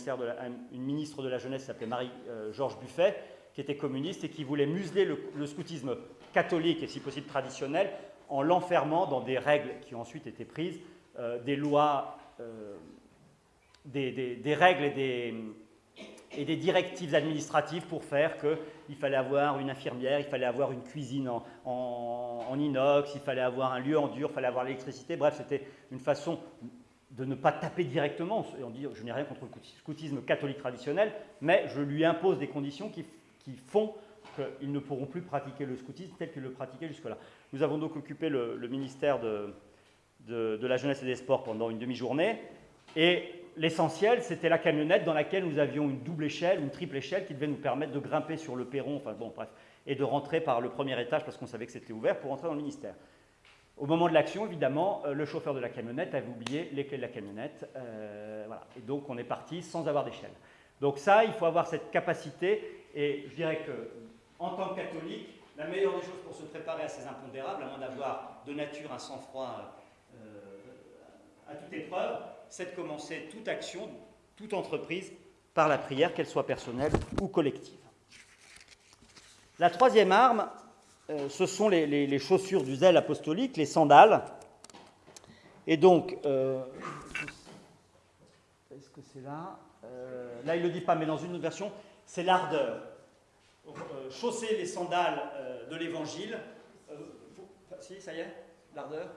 une ministre de la Jeunesse qui s'appelait Marie-Georges Buffet, qui était communiste et qui voulait museler le, scoutisme catholique et si possible traditionnel en l'enfermant dans des règles qui ont ensuite été prises, euh, des lois, euh, des, règles et des, directives administratives pour faire qu'il il fallait avoir une infirmière, il fallait avoir une cuisine en, inox, il fallait avoir un lieu en dur, il fallait avoir l'électricité. Bref, c'était une façon de ne pas taper directement. Et on dit, je n'ai rien contre le scoutisme catholique traditionnel, mais je lui impose des conditions qui, font qu'ils ne pourront plus pratiquer le scoutisme tel qu'ils le pratiquaient jusque-là. Nous avons donc occupé le, ministère de, de, la jeunesse et des sports pendant une demi-journée, et l'essentiel, c'était la camionnette dans laquelle nous avions une double échelle, une triple échelle qui devait nous permettre de grimper sur le perron, enfin bon, bref, et de rentrer par le premier étage parce qu'on savait que c'était ouvert pour entrer dans le ministère. Au moment de l'action, évidemment, euh, le chauffeur de la camionnette avait oublié les clés de la camionnette. Euh, voilà. Et donc, on est parti sans avoir d'échelle. Donc ça, il faut avoir cette capacité. Et je dirais que, en tant que catholique, la meilleure des choses pour se préparer à ces impondérables, à moins d'avoir de nature un sang-froid euh, à toute épreuve, c'est de commencer toute action, toute entreprise, par la prière, qu'elle soit personnelle ou collective. La troisième arme, euh, ce sont les, chaussures du zèle apostolique, les sandales. Et donc, euh, est-ce que c'est là? Euh, Là, il ne le dit pas, mais dans une autre version, c'est l'ardeur. chausser les sandales de l'évangile. si, ça y est L'ardeur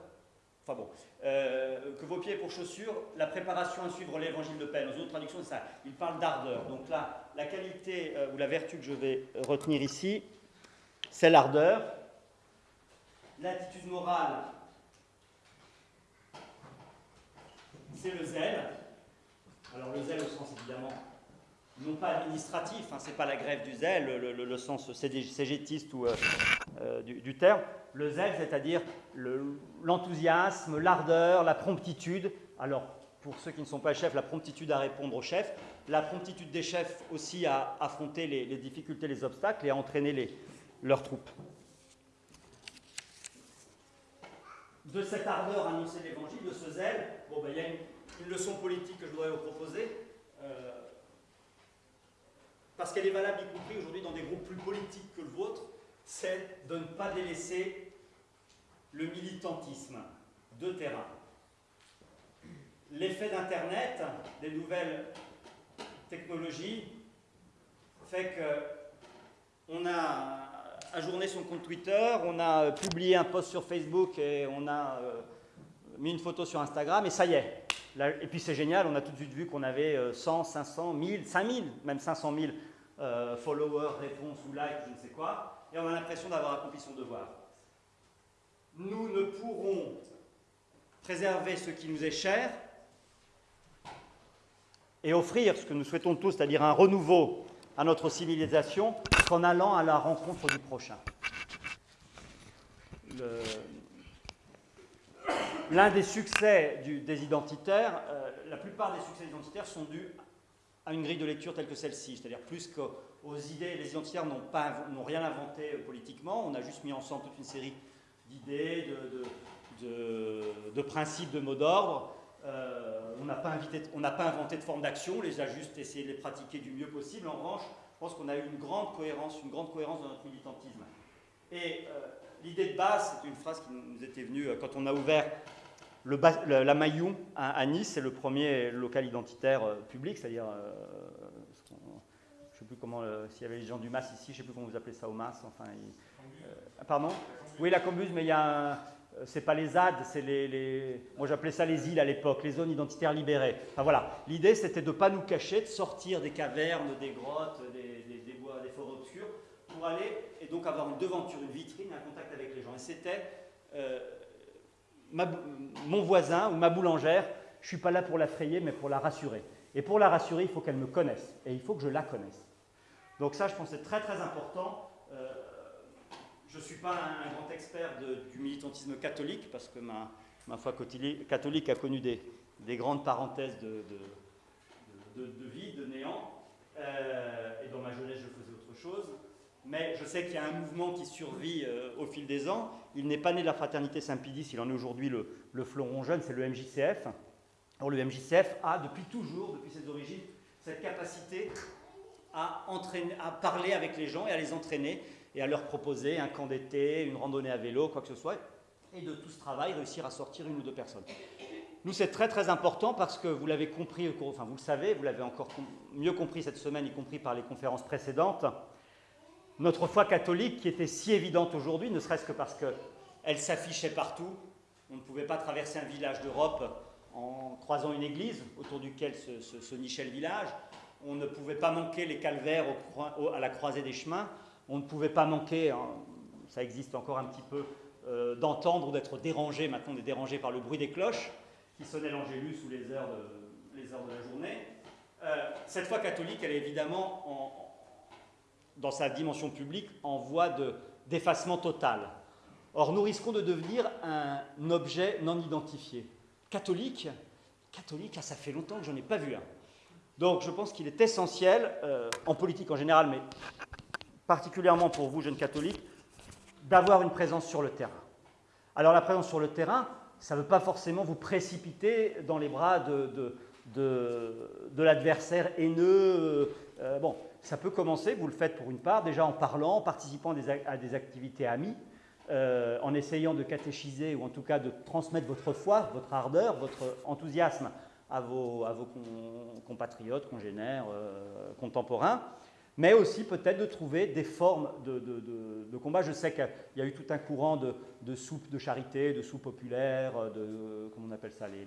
Enfin bon, que vos pieds pour chaussures, la préparation à suivre l'évangile de paix. Dans une autre traduction, c'est ça. Il parle d'ardeur. Donc là, la qualité ou la vertu que je vais retenir ici, c'est l'ardeur. L'attitude morale, c'est le zèle. Alors le zèle au sens évidemment non pas administratif, hein, c'est pas la grève du zèle, le, sens cégétiste ou, euh, euh, du, terme. Le zèle, c'est-à-dire l'enthousiasme, l'ardeur, la promptitude. Alors, pour ceux qui ne sont pas chefs, la promptitude à répondre aux chefs, la promptitude des chefs aussi à affronter les, difficultés, les obstacles et à entraîner leurs troupes. De cette ardeur à annoncer l'évangile, de ce zèle, bon, ben, il y a une, leçon politique que je voudrais vous proposer, euh, parce qu'elle est valable y compris aujourd'hui dans des groupes plus politiques que le vôtre, c'est de ne pas délaisser le militantisme de terrain. L'effet d'Internet, des nouvelles technologies, fait que on a ajourné son compte Twitter, on a publié un post sur Facebook et on a euh, mis une photo sur Instagram et ça y est. et puis c'est génial, on a tout de suite vu qu'on avait 100, 500, 1000, 5000, même 500 000 euh, followers, réponses ou likes, je ne sais quoi, et on a l'impression d'avoir accompli son devoir. Nous ne pourrons préserver ce qui nous est cher et offrir ce que nous souhaitons tous, c'est-à-dire un renouveau à notre civilisation qu'en allant à la rencontre du prochain. L'un des succès des identitaires, euh, la plupart des succès identitaires sont dus à une grille de lecture telle que celle-ci, c'est-à-dire plus qu'aux idées, les identitaires n'ont rien inventé euh, politiquement, on a juste mis ensemble toute une série d'idées, de, principes, de mots d'ordre. Euh, on n'a pas, inventé de forme d'action, les a juste essayé de les pratiquer du mieux possible. En revanche, je pense qu'on a eu une grande cohérence, une grande cohérence dans notre militantisme. Et l'idée de base, c'est une phrase qui nous était venue euh, quand on a ouvert la Maillon à, Nice, c'est le premier local identitaire euh, public, c'est-à-dire, je ne sais plus comment, s'il y avait les gens du MAS ici, je ne sais plus comment vous appelez ça au MAS, enfin, pardon? Oui, la Combuse, mais il y c'est pas les ZAD, c'est les, Moi j'appelais ça les îles à l'époque, les zones identitaires libérées. Enfin voilà, l'idée c'était de ne pas nous cacher, de sortir des cavernes, des grottes, des, bois, des forêts obscures, pour aller et donc avoir une devanture, une vitrine, un contact avec les gens. Et c'était euh, mon voisin ou ma boulangère, je ne suis pas là pour la frayer, mais pour la rassurer. Et pour la rassurer, il faut qu'elle me connaisse, et il faut que je la connaisse. Donc ça, je pense, c'est très très important. Euh, je ne suis pas un, grand expert du militantisme catholique, parce que ma, foi catholique a connu des, grandes parenthèses de, vie, de néant. Euh, et dans ma jeunesse, je faisais autre chose. Mais je sais qu'il y a un mouvement qui survit euh, au fil des ans. Il n'est pas né de la fraternité Saint-Pédis, il en est aujourd'hui le, le, fleuron jeune, c'est le MJCF. Alors le MJCF a depuis toujours, depuis ses origines, cette capacité à, parler avec les gens et à les entraîner et à leur proposer un camp d'été, une randonnée à vélo, quoi que ce soit, et de tout ce travail réussir à sortir une ou deux personnes. Nous, c'est très très important parce que vous l'avez compris, enfin vous le savez, vous l'avez encore mieux compris cette semaine, y compris par les conférences précédentes, notre foi catholique qui était si évidente aujourd'hui, ne serait-ce que parce qu'elle s'affichait partout. On ne pouvait pas traverser un village d'Europe en croisant une église autour duquel se, nichait le village. On ne pouvait pas manquer les calvaires à la croisée des chemins. On ne pouvait pas manquer, hein, ça existe encore un petit peu, euh, d'entendre ou d'être dérangé. Maintenant, on est dérangé par le bruit des cloches qui sonnaient l'Angélus ou les heures de, les heures de la journée. Euh, cette foi catholique, elle est évidemment en, dans sa dimension publique, en voie d'effacement total. Or, nous risquons de devenir un objet non identifié. Catholique, catholique, ah, ça fait longtemps que j'en ai pas vu un. Donc, je pense qu'il est essentiel, euh, en politique en général, mais particulièrement pour vous, jeunes catholiques, d'avoir une présence sur le terrain. Alors, la présence sur le terrain, ça ne veut pas forcément vous précipiter dans les bras de, de, l'adversaire haineux. Euh, bon, ça peut commencer, vous le faites pour une part, déjà en parlant, en participant à des, activités amies, euh, en essayant de catéchiser ou en tout cas de transmettre votre foi, votre ardeur, votre enthousiasme à vos, compatriotes, congénères, euh, contemporains, mais aussi peut-être de trouver des formes de, combat. Je sais qu'il y a eu tout un courant de, soupe de charité, de soupe populaire, de, comment on appelle ça, les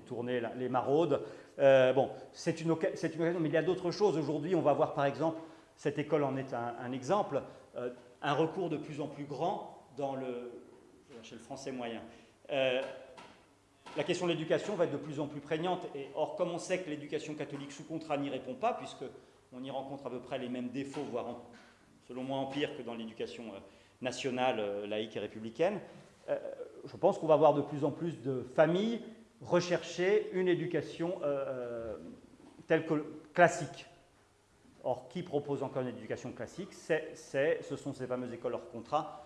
tournées, les maraudes. Euh, bon, c'est une, une, occasion, mais il y a d'autres choses. Aujourd'hui, on va voir par exemple, cette école en est un, exemple, euh, un recours de plus en plus grand dans le, chez le français moyen. Euh, la question de l'éducation va être de plus en plus prégnante. Et, or, comme on sait que l'éducation catholique sous contrat n'y répond pas, puisqu'on y rencontre à peu près les mêmes défauts, voire selon moi en pire que dans l'éducation nationale, laïque et républicaine, je pense qu'on va avoir de plus en plus de familles rechercher une éducation euh, euh, telle que classique. Or, qui propose encore une éducation classique Ce sont ces fameuses écoles hors contrat,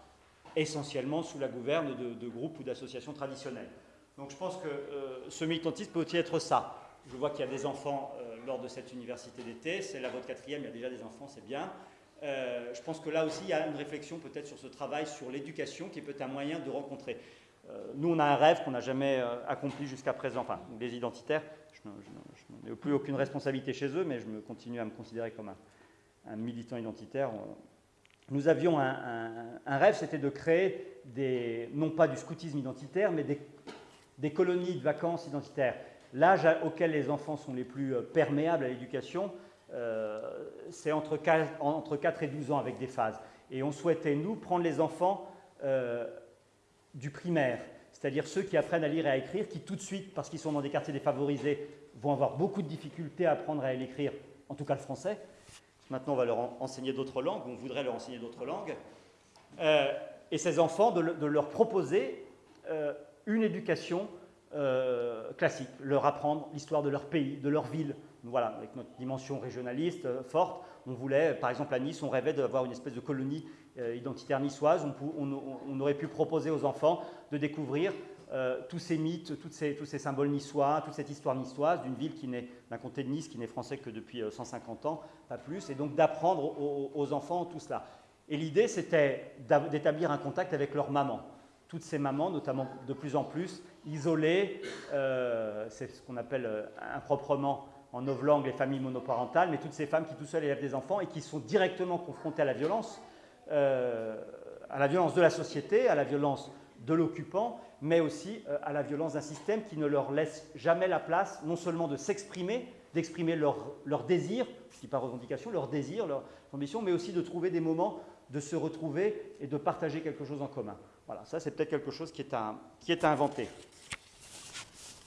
essentiellement sous la gouverne de, groupes ou d'associations traditionnelles. Donc je pense que euh, ce militantisme peut aussi être ça. Je vois qu'il y a des enfants lors de cette université d'été, c'est la votre quatrième, il y a déjà des enfants, c'est bien. je pense que là aussi, il y a une réflexion peut-être sur ce travail, sur l'éducation, qui peut être un moyen de rencontrer. Euh, nous, on a un rêve qu'on n'a jamais euh, accompli jusqu'à présent, enfin, les identitaires. Je, n'ai plus aucune responsabilité chez eux, mais je me continue à me considérer comme un, militant identitaire. Nous avions un, rêve, c'était de créer des, non pas du scoutisme identitaire, mais des, colonies de vacances identitaires. L'âge auquel les enfants sont les plus euh, perméables à l'éducation, c'est entre 4, entre 4 et 12 ans avec des phases. Et on souhaitait, nous, prendre les enfants du primaire, c'est-à-dire ceux qui apprennent à lire et à écrire, qui tout de suite, parce qu'ils sont dans des quartiers défavorisés, vont avoir beaucoup de difficultés à apprendre à écrire, en tout cas le français. Maintenant, on va leur enseigner d'autres langues, on voudrait leur enseigner d'autres langues. Euh, et ces enfants, de, leur proposer euh, une éducation euh, classique, leur apprendre l'histoire de leur pays, de leur ville. Voilà, avec notre dimension régionaliste forte, on voulait, par exemple à Nice, on rêvait d'avoir une espèce de colonie identitaire niçoise, on, aurait pu proposer aux enfants de découvrir euh, tous ces mythes, tous ces symboles niçois, toute cette histoire niçoise d'une ville qui n'est, d'un comté de Nice qui n'est français que depuis 150 euh, ans, pas plus, et donc d'apprendre aux, enfants tout cela. Et l'idée, c'était d'établir un contact avec leur maman. Toutes ces mamans, notamment de plus en plus, isolées, c'est ce qu'on appelle improprement en novlangue les familles monoparentales, mais toutes ces femmes qui tout seules élèvent des enfants et qui sont directement confrontées à la violence, euh, à la violence de la société, à la violence de l'occupant, mais aussi euh, à la violence d'un système qui ne leur laisse jamais la place, non seulement de s'exprimer, d'exprimer leur, désir, je dis pas revendication, leur désir, leur ambition, mais aussi de trouver des moments de se retrouver et de partager quelque chose en commun. Voilà, ça c'est peut-être quelque chose qui est, à, qui est inventer.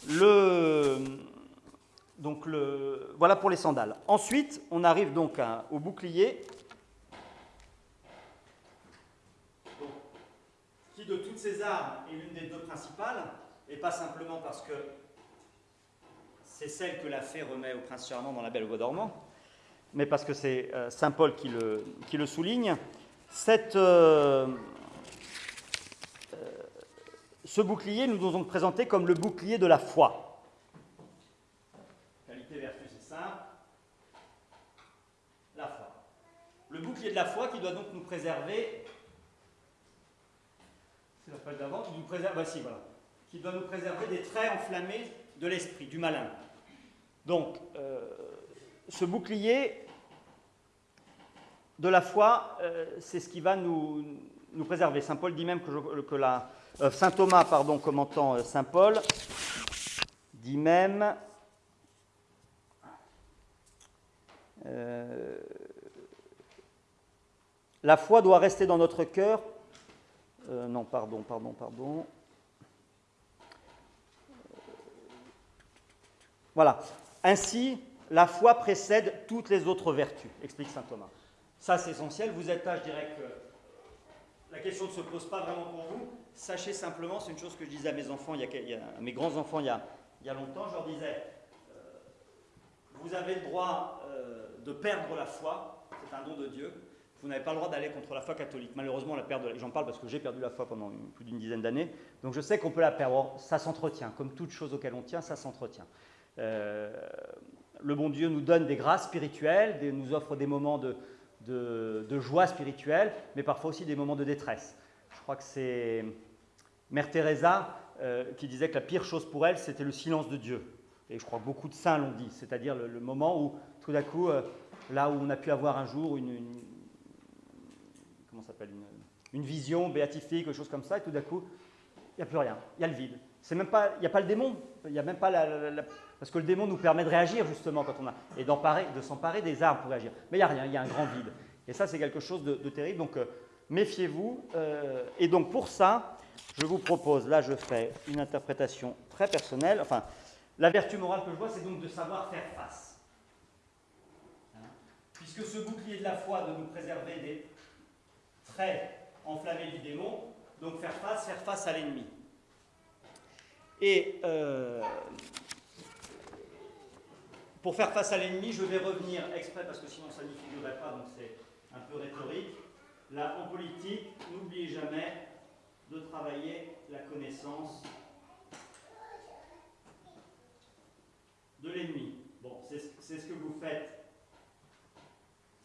Le, donc le, voilà pour les sandales. Ensuite, on arrive donc au bouclier de toutes ces armes est l'une des deux principales, et pas simplement parce que c'est celle que la fée remet au prince charmant dans la Belle Voix dormant, mais parce que c'est euh, Saint Paul qui le, souligne. Euh, euh, ce bouclier, nous nous avons présenté comme le bouclier de la foi. Qualité vertus c'est simple. La foi. Le bouclier de la foi qui doit donc nous préserver la d'avant, qui nous préserve, voici, voilà, qui doit nous préserver des traits enflammés de l'esprit, du malin. Donc, euh, ce bouclier de la foi, euh, c'est ce qui va nous, nous préserver. Saint Paul dit même que, que la, euh, Saint Thomas, pardon, commentant Saint Paul, dit même la foi doit rester dans notre cœur. Non, pardon, pardon, pardon. Voilà. Ainsi, la foi précède toutes les autres vertus, explique saint Thomas. Ça, c'est essentiel. Vous êtes là, je dirais que la question ne se pose pas vraiment pour vous. Sachez simplement, c'est une chose que je disais à mes enfants, il y a, à mes grands-enfants il, il, y a longtemps, je leur disais, euh, vous avez le droit euh, de perdre la foi, c'est un don de Dieu. Vous n'avez pas le droit d'aller contre la foi catholique. Malheureusement, la perdre, j'en parle parce que j'ai perdu la foi pendant plus d'une dizaine d'années, donc je sais qu'on peut la perdre. ça s'entretient, comme toute chose auquel on tient, ça s'entretient. Euh, le bon Dieu nous donne des grâces spirituelles, nous offre des moments de, de, joie spirituelle, mais parfois aussi des moments de détresse. Je crois que c'est Mère Teresa euh, qui disait que la pire chose pour elle, c'était le silence de Dieu. Et je crois que beaucoup de saints l'ont dit, c'est-à-dire le, moment où, tout d'un coup, euh, là où on a pu avoir un jour une, comment s'appelle une, vision béatifique, quelque chose comme ça, et tout d'un coup, il n'y a plus rien, il y a le vide. Il n'y a pas le démon, il a même pas la, parce que le démon nous permet de réagir justement quand on a, et de s'emparer des armes pour réagir. Mais il n'y a rien, il y a un grand vide. Et ça, c'est quelque chose de, terrible. Donc, euh, méfiez-vous. Euh, et donc, pour ça, je vous propose, là, je fais une interprétation très personnelle. Enfin, la vertu morale que je vois, c'est donc de savoir faire face. Hein? Puisque ce bouclier de la foi de nous préserver des traits enflammés du démon, donc faire face, faire face à l'ennemi. Et euh, pour faire face à l'ennemi, je vais revenir exprès, parce que sinon ça n'y figurerait pas, donc c'est un peu rhétorique. Là, en politique, n'oubliez jamais de travailler la connaissance de l'ennemi. Bon, c'est ce que vous faites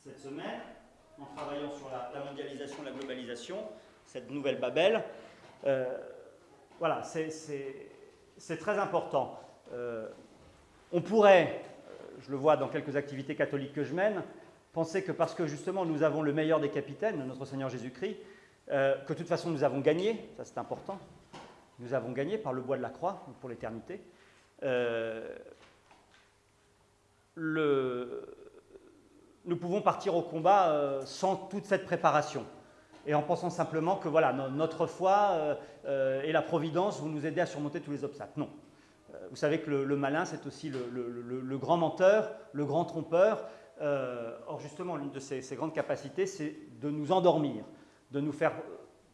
cette semaine, en travaillant sur la, mondialisation, la globalisation, cette nouvelle Babel. Euh, voilà, c'est très important. Euh, on pourrait je le vois dans quelques activités catholiques que je mène, penser que parce que justement nous avons le meilleur des capitaines, notre Seigneur Jésus-Christ, euh, que de toute façon nous avons gagné, ça c'est important, nous avons gagné par le bois de la croix pour l'éternité. Euh, nous pouvons partir au combat euh, sans toute cette préparation et en pensant simplement que voilà, notre foi et la providence vont nous aider à surmonter tous les obstacles. Non, vous savez que le, malin, c'est aussi le, grand menteur, le grand trompeur. Euh, or, justement, l'une de ses, grandes capacités, c'est de nous endormir, de nous faire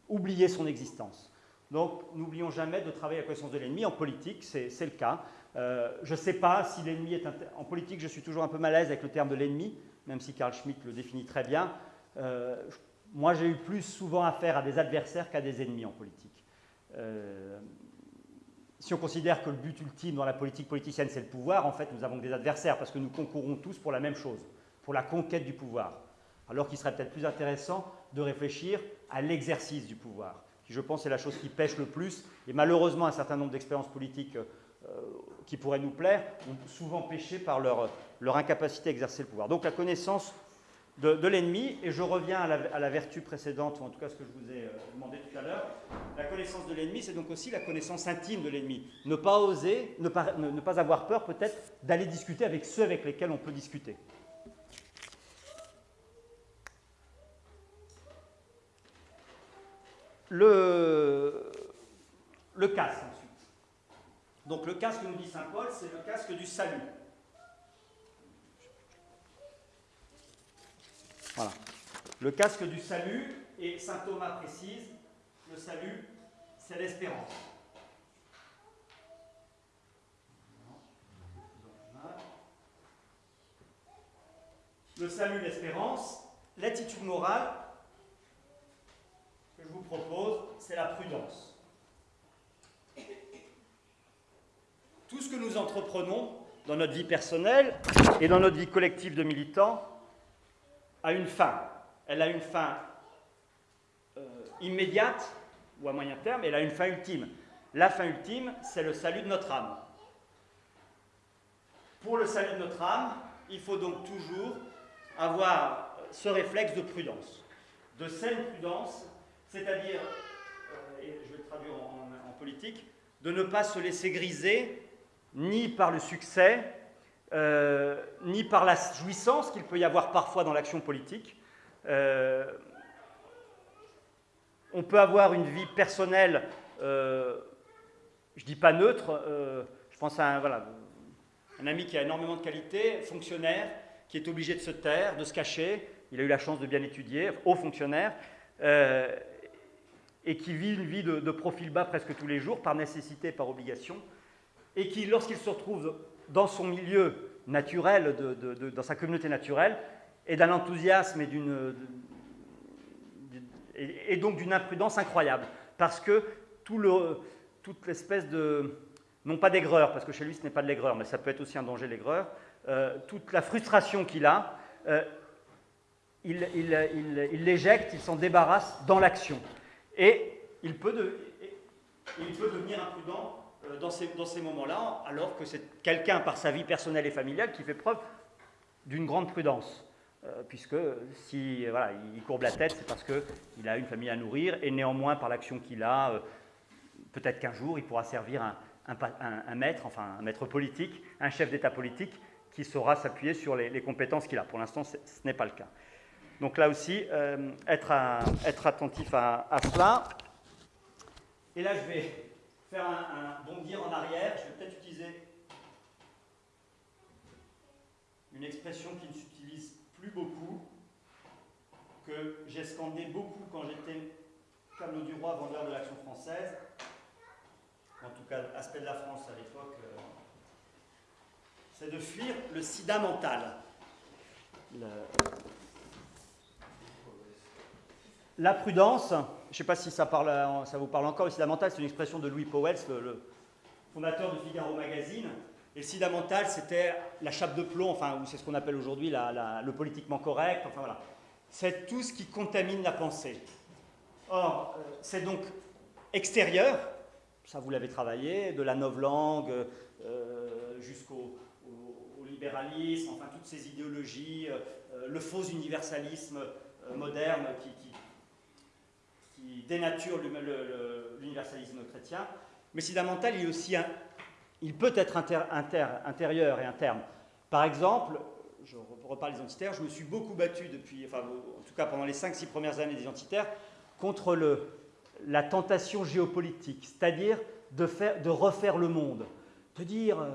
oublier son existence. Donc, n'oublions jamais de travailler à la connaissance de l'ennemi. En politique, c'est le cas. Euh, je ne sais pas si l'ennemi est... En politique, je suis toujours un peu mal à l'aise avec le terme de l'ennemi, même si Carl Schmitt le définit très bien. Euh, moi, j'ai eu plus souvent affaire à des adversaires qu'à des ennemis en politique si on considère que le but ultime dans la politique politicienne, c'est le pouvoir, en fait, nous avons des adversaires parce que nous concourons tous pour la même chose, pour la conquête du pouvoir. Alors qu'il serait peut-être plus intéressant de réfléchir à l'exercice du pouvoir, qui, je pense, est la chose qui pêche le plus. Et malheureusement, un certain nombre d'expériences politiques euh, qui pourraient nous plaire ont souvent péché par leur, leur incapacité à exercer le pouvoir. Donc la connaissance de, l'ennemi, et je reviens à la, vertu précédente, ou en tout cas ce que je vous ai euh, demandé tout à l'heure. La connaissance de l'ennemi, c'est donc aussi la connaissance intime de l'ennemi. Ne pas oser, ne pas, avoir peur peut-être d'aller discuter avec ceux avec lesquels on peut discuter. Le, le casque ensuite. Donc le casque, nous dit Saint Paul, c'est le casque du salut. Le casque du salut, et saint Thomas précise, le salut, c'est l'espérance. Le salut, l'espérance, l'attitude morale que je vous propose, c'est la prudence. Tout ce que nous entreprenons dans notre vie personnelle et dans notre vie collective de militants a une fin. Elle a une fin euh, immédiate ou à moyen terme, elle a une fin ultime. La fin ultime, c'est le salut de notre âme. Pour le salut de notre âme, il faut donc toujours avoir ce réflexe de prudence, de saine prudence, c'est-à-dire, euh, et je vais le traduire en, politique, de ne pas se laisser griser ni par le succès, euh, ni par la jouissance qu'il peut y avoir parfois dans l'action politique. Euh, on peut avoir une vie personnelle, je ne dis pas neutre, je pense à un, voilà, un ami qui a énormément de qualités, fonctionnaire, qui est obligé de se taire, de se cacher. Il a eu la chance de bien étudier, haut fonctionnaire, euh, et qui vit une vie de, profil bas presque tous les jours, par nécessité, par obligation, et qui, lorsqu'il se retrouve dans son milieu naturel, dans sa communauté naturelle, est d'un enthousiasme et d'une et, donc d'une imprudence incroyable, parce que tout le, toute l'espèce de non pas d'aigreur, parce que chez lui ce n'est pas de l'aigreur, mais ça peut être aussi un danger l'aigreur, euh, toute la frustration qu'il a, euh, il, l'éjecte, il s'en débarrasse dans l'action. Et il peut, devenir imprudent dans ces, dans ces moments-là, alors que c'est quelqu'un par sa vie personnelle et familiale qui fait preuve d'une grande prudence. puisque si voilà, il courbe la tête, c'est parce qu'il a une famille à nourrir, et néanmoins, par l'action qu'il a, peut-être qu'un jour, il pourra servir un, maître, enfin un maître politique, un chef d'État politique qui saura s'appuyer sur les, compétences qu'il a. Pour l'instant, ce n'est pas le cas. Donc là aussi, euh, être, attentif à, cela. Et là, je vais faire un, bondir en arrière. Je vais peut-être utiliser une expression qui ne s'utilise plus beaucoup, que j'ai scandé beaucoup quand j'étais tableau du roi vendeur de l'action française en tout cas aspect de la France à l'époque, euh, c'est de fuir le sida mental. La prudence, ne sais pas si ça, parle, ça, vous parle encore, le sida mental, c'est une expression de Louis Powell, le, fondateur de Figaro Magazine. Et le sida mental, c'était la chape de plomb, enfin, c'est ce qu'on appelle aujourd'hui le politiquement correct, enfin voilà. C'est tout ce qui contamine la pensée. Or, euh, c'est donc extérieur, ça vous l'avez travaillé, de la novlangue euh, jusqu'au libéralisme, enfin toutes ces idéologies, euh, le faux universalisme euh, moderne qui, qui, dénature l'universalisme chrétien. Mais mental, il, est aussi il peut être intérieur et interne. Par exemple, je reparle des identitaires, je me suis beaucoup battu depuis, enfin, en tout cas pendant les 5-6 premières années des identitaires, contre la tentation géopolitique, c'est-à-dire de, de, refaire le monde, de dire, euh,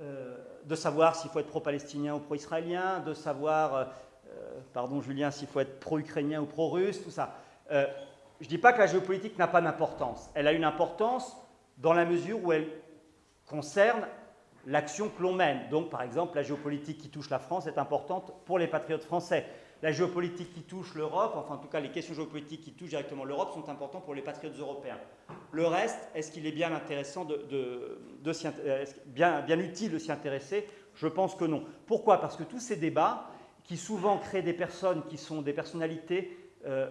euh, de savoir s'il faut être pro-palestinien ou pro-israélien, de savoir, euh, pardon Julien, s'il faut être pro-ukrainien ou pro-russe, tout ça. Je ne dis pas que la géopolitique n'a pas d'importance. Elle a une importance dans la mesure où elle concerne l'action que l'on mène. Donc, par exemple, la géopolitique qui touche la France est importante pour les patriotes français la géopolitique qui touche l'Europe, enfin en tout cas les questions géopolitiques qui touchent directement l'Europe sont importantes pour les patriotes européens. Le reste, est-ce qu'il est bien intéressant de, euh, bien, utile de s'y intéresser? Je pense que non. Pourquoi? Parce que tous ces débats, qui souvent créent des personnes qui sont des personnalités euh,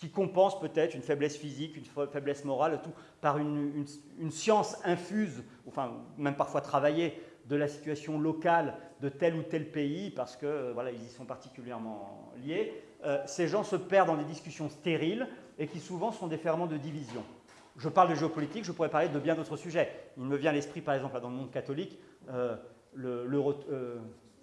qui compensent peut-être une faiblesse physique, une faiblesse morale, tout par une, une science infuse, enfin même parfois travaillée de la situation locale de tel ou tel pays, parce que euh, voilà, ils y sont particulièrement liés, euh, ces gens se perdent dans des discussions stériles et qui souvent sont des ferments de division. Je parle de géopolitique, je pourrais parler de bien d'autres sujets. Il me vient à l'esprit, par exemple, dans le monde catholique, euh, le,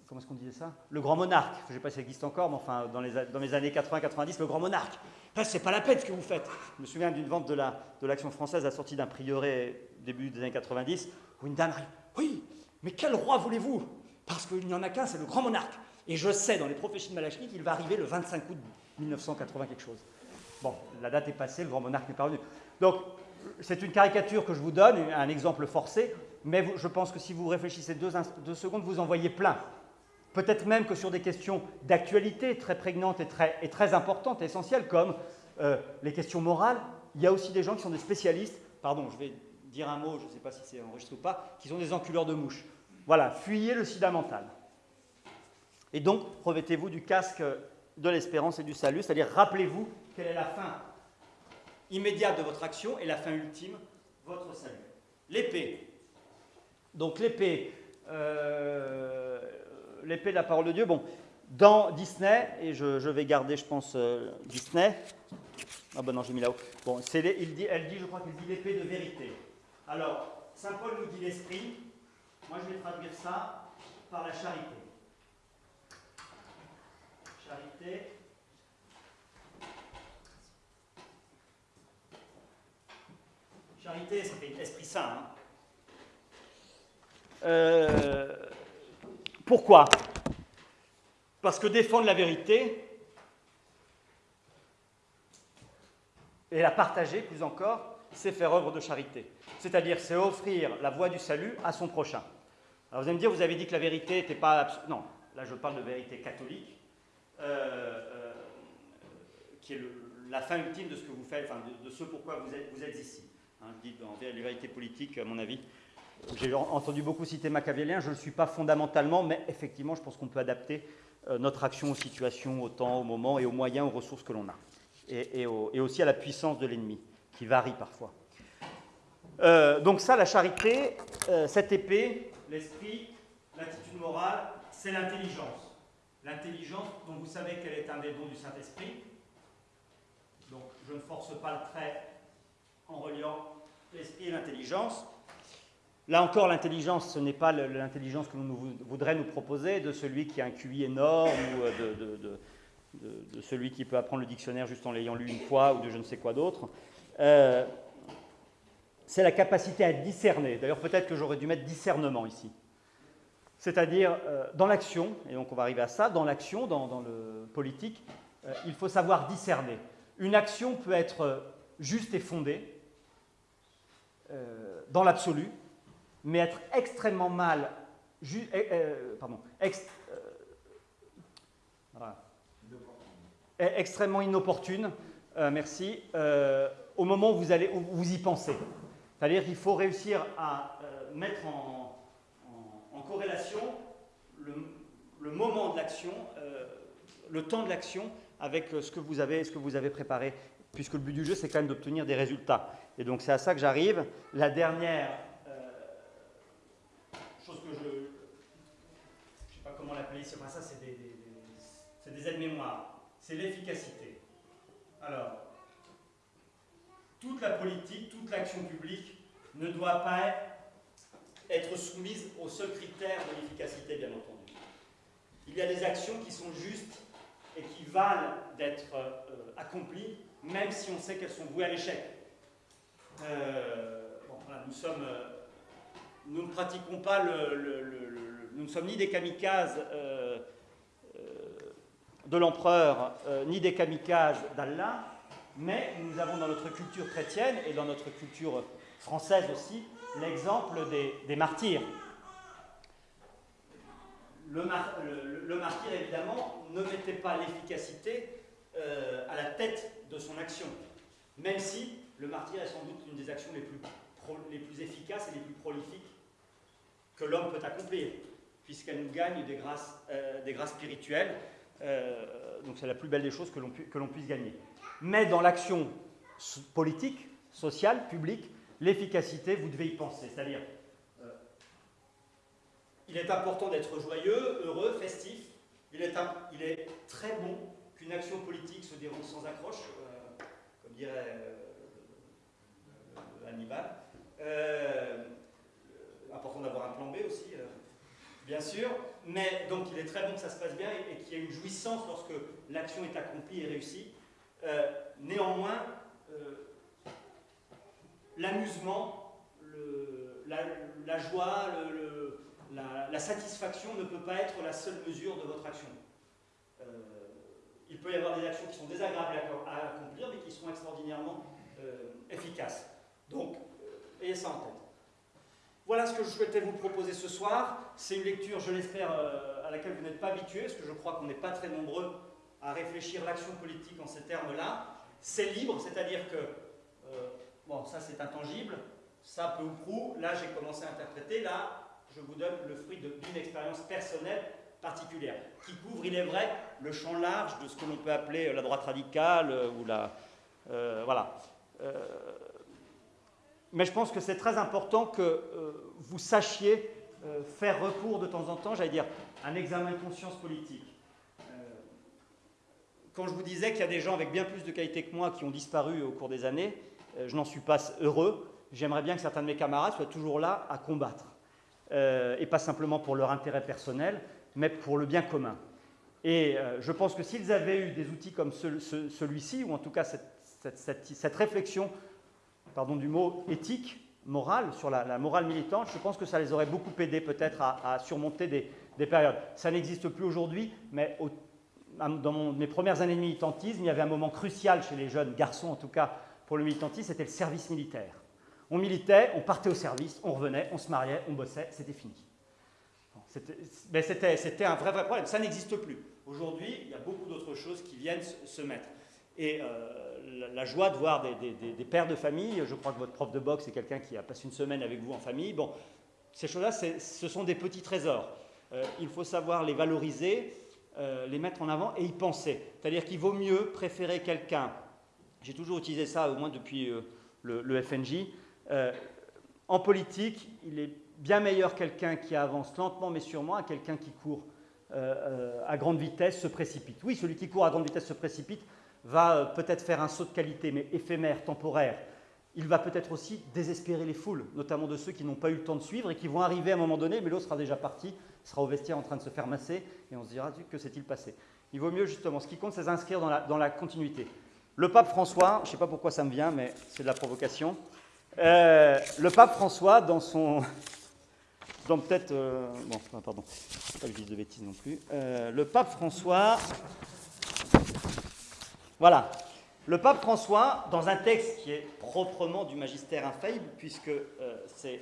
comment est-ce qu'on disait ça? Le grand monarque. Je ne sais pas si ça existe encore, mais enfin, dans les, dans les années 80-90, le grand monarque. Ce c'est pas la peine ce que vous faites. Je me souviens d'une vente de l'Action la, de française à la sortie d'un prieuré début des années 90, où une dame arrive. Oui, mais quel roi voulez-vous? Parce qu'il n'y en a qu'un, c'est le grand monarque. Et je sais, dans les prophéties de Malachie, qu'il va arriver le 25 août 1980 quelque chose. Bon, la date est passée, le grand monarque n'est pas revenu. Donc, c'est une caricature que je vous donne, un exemple forcé, mais je pense que si vous réfléchissez deux, secondes, vous en voyez plein. Peut-être même que sur des questions d'actualité très prégnantes et très, et importantes, essentielles, comme euh, les questions morales, il y a aussi des gens qui sont des spécialistes. Pardon, je vais dire un mot, je ne sais pas si c'est enregistré ou pas, qui sont des enculeurs de mouches. Voilà, fuyez le sida mental. Et donc, revêtez-vous du casque de l'espérance et du salut, c'est-à-dire rappelez-vous quelle est la fin immédiate de votre action et la fin ultime, votre salut. L'épée. Donc l'épée, euh, l'épée de la parole de Dieu, bon, dans Disney, et je, vais garder, je pense, euh, Disney. Ah ben non, j'ai mis là-haut. Bon, elle dit, je crois qu'elle dit l'épée de vérité. Alors, Saint Paul nous dit l'esprit. Moi, je vais traduire ça par la charité. Charité. Charité, esprit, esprit saint. Hein. Euh, pourquoi? Parce que défendre la vérité et la partager, plus encore, c'est faire œuvre de charité. C'est-à-dire, c'est offrir la voie du salut à son prochain. Alors vous allez me dire, vous avez dit que la vérité n'était pas... Non, là je parle de vérité catholique, euh, euh, qui est la fin ultime de ce que vous faites, enfin, de, ce pourquoi vous êtes, ici. Hein, je dis dans vérité politique, à mon avis, j'ai entendu beaucoup citer Machiavellien, je ne le suis pas fondamentalement, mais effectivement, je pense qu'on peut adapter euh, notre action aux situations, au temps, au moment et aux moyens, aux ressources que l'on a. Et, aussi à la puissance de l'ennemi, qui varie parfois. Euh, donc ça, la charité, euh, cette épée, l'esprit, l'attitude morale, c'est l'intelligence. L'intelligence, dont vous savez qu'elle est un des dons du Saint-Esprit. Donc je ne force pas le trait en reliant l'esprit et l'intelligence. Là encore, l'intelligence, ce n'est pas l'intelligence que l'on voudrait nous proposer de celui qui a un QI énorme ou euh, de, celui qui peut apprendre le dictionnaire juste en l'ayant lu une fois ou de je ne sais quoi d'autre. Euh, c'est la capacité à discerner. D'ailleurs, peut-être que j'aurais dû mettre discernement ici. C'est-à-dire, euh, dans l'action, et donc on va arriver à ça, dans l'action, dans, le politique, il faut savoir discerner. Une action peut être juste et fondée, dans l'absolu, mais être extrêmement mal, eh, eh, pardon, euh, eh, extrêmement inopportune, euh, merci, euh, au moment où vous, allez, où vous y pensez. C'est-à-dire qu'il faut réussir à mettre en, en, corrélation le, le, moment de l'action, le temps de l'action avec ce que, vous avez, ce que vous avez préparé, puisque le but du jeu, c'est quand même d'obtenir des résultats. Et donc c'est à ça que j'arrive. La dernière chose que je ne sais pas enfin ça c'est des, des, des aides-mémoires, c'est l'efficacité. Alors, toute la politique, toute l'action publique ne doit pas être soumise au seul critère de l'efficacité, bien entendu. Il y a des actions qui sont justes et qui valent d'être euh, accomplies, même si on sait qu'elles sont vouées à l'échec. Euh, euh, nous ne pratiquons pas le, nous ne sommes ni des kamikazes euh, euh, de l'empereur, euh, ni des kamikazes d'Allah, mais nous avons dans notre culture chrétienne et dans notre culture française aussi l'exemple des, martyrs. Le, martyr, évidemment, ne mettait pas l'efficacité à la tête de son action, même si le martyr est sans doute une des actions les plus, les plus efficaces et les plus prolifiques que l'homme peut accomplir, puisqu'elle nous gagne des grâces, euh, des grâces spirituelles. Euh, donc c'est la plus belle des choses que l'on puisse gagner. Mais dans l'action politique, sociale, publique, l'efficacité, vous devez y penser. C'est-à-dire, euh, il est important d'être joyeux, heureux, festif. Il est, il est très bon qu'une action politique se déroule sans accroche, comme dirait Hannibal important d'avoir un plan B aussi, bien sûr. Mais donc il est très bon que ça se passe bien et, qu'il y ait une jouissance lorsque l'action est accomplie et réussie. Euh, néanmoins, euh, l'amusement, la, joie, la, la, satisfaction ne peut pas être la seule mesure de votre action. il peut y avoir des actions qui sont désagréables à, accomplir, mais qui sont extraordinairement efficaces. Donc, ayez ça en tête. Voilà ce que je souhaitais vous proposer ce soir. C'est une lecture, je l'espère, euh, à laquelle vous n'êtes pas habitués, parce que je crois qu'on n'est pas très nombreux à réfléchir l'action politique en ces termes-là. C'est libre, c'est-à-dire que, euh, bon, ça c'est intangible, ça peu ou prou, là j'ai commencé à interpréter, là je vous donne le fruit d'une expérience personnelle particulière, qui couvre, il est vrai, le champ large de ce que l'on peut appeler la droite radicale euh, ou la... voilà mais je pense que c'est très important que euh, vous sachiez euh, faire recours de temps en temps, j'allais dire, un examen de conscience politique. quand je vous disais qu'il y a des gens avec bien plus de qualité que moi qui ont disparu au cours des années, euh, je n'en suis pas heureux. J'aimerais bien que certains de mes camarades soient toujours là à combattre. Euh, et pas simplement pour leur intérêt personnel, mais pour le bien commun. Et euh, je pense que s'ils avaient eu des outils comme celui-ci, ou en tout cas cette, réflexion, pardon du mot, éthique, morale, sur la, morale militante, je pense que ça les aurait beaucoup aidés peut-être à, surmonter des, périodes. Ça n'existe plus aujourd'hui, mais dans mes premières années de militantisme, il y avait un moment crucial chez les jeunes garçons, en tout cas pour le militantisme, c'était le service militaire. On militait, on partait au service, on revenait, on se mariait, on bossait, c'était fini. C'était un vrai, vrai problème. Ça n'existe plus. Aujourd'hui, il y a beaucoup d'autres choses qui viennent se mettre. Et euh, la, joie de voir des, pères de famille, je crois que votre prof de boxe est quelqu'un qui a passé une semaine avec vous en famille. Bon, ces choses-là, ce sont des petits trésors. Euh, il faut savoir les valoriser, euh, les mettre en avant et y penser. C'est-à-dire qu'il vaut mieux préférer quelqu'un. J'ai toujours utilisé ça, au moins depuis le, le, FNJ. Euh, en politique, il est bien meilleur quelqu'un qui avance lentement mais sûrement à quelqu'un qui court euh, euh, à grande vitesse, se précipite. Oui, celui qui court à grande vitesse se précipite va peut-être faire un saut de qualité, mais éphémère, temporaire. Il va peut-être aussi désespérer les foules, notamment de ceux qui n'ont pas eu le temps de suivre et qui vont arriver à un moment donné, mais l'autre sera déjà parti, sera au vestiaire en train de se faire masser, et on se dira que s'est-il passé? Il vaut mieux justement, ce qui compte, c'est s'inscrire dans la, continuité. Le pape François, je ne sais pas pourquoi ça me vient, mais c'est de la provocation, euh, le pape François, dans son. Dans peut-être. Euh, bon, pardon, pas que je de bêtises non plus. Euh, le pape François. Voilà. Le pape François, dans un texte qui est proprement du magistère infaillible, puisque c'est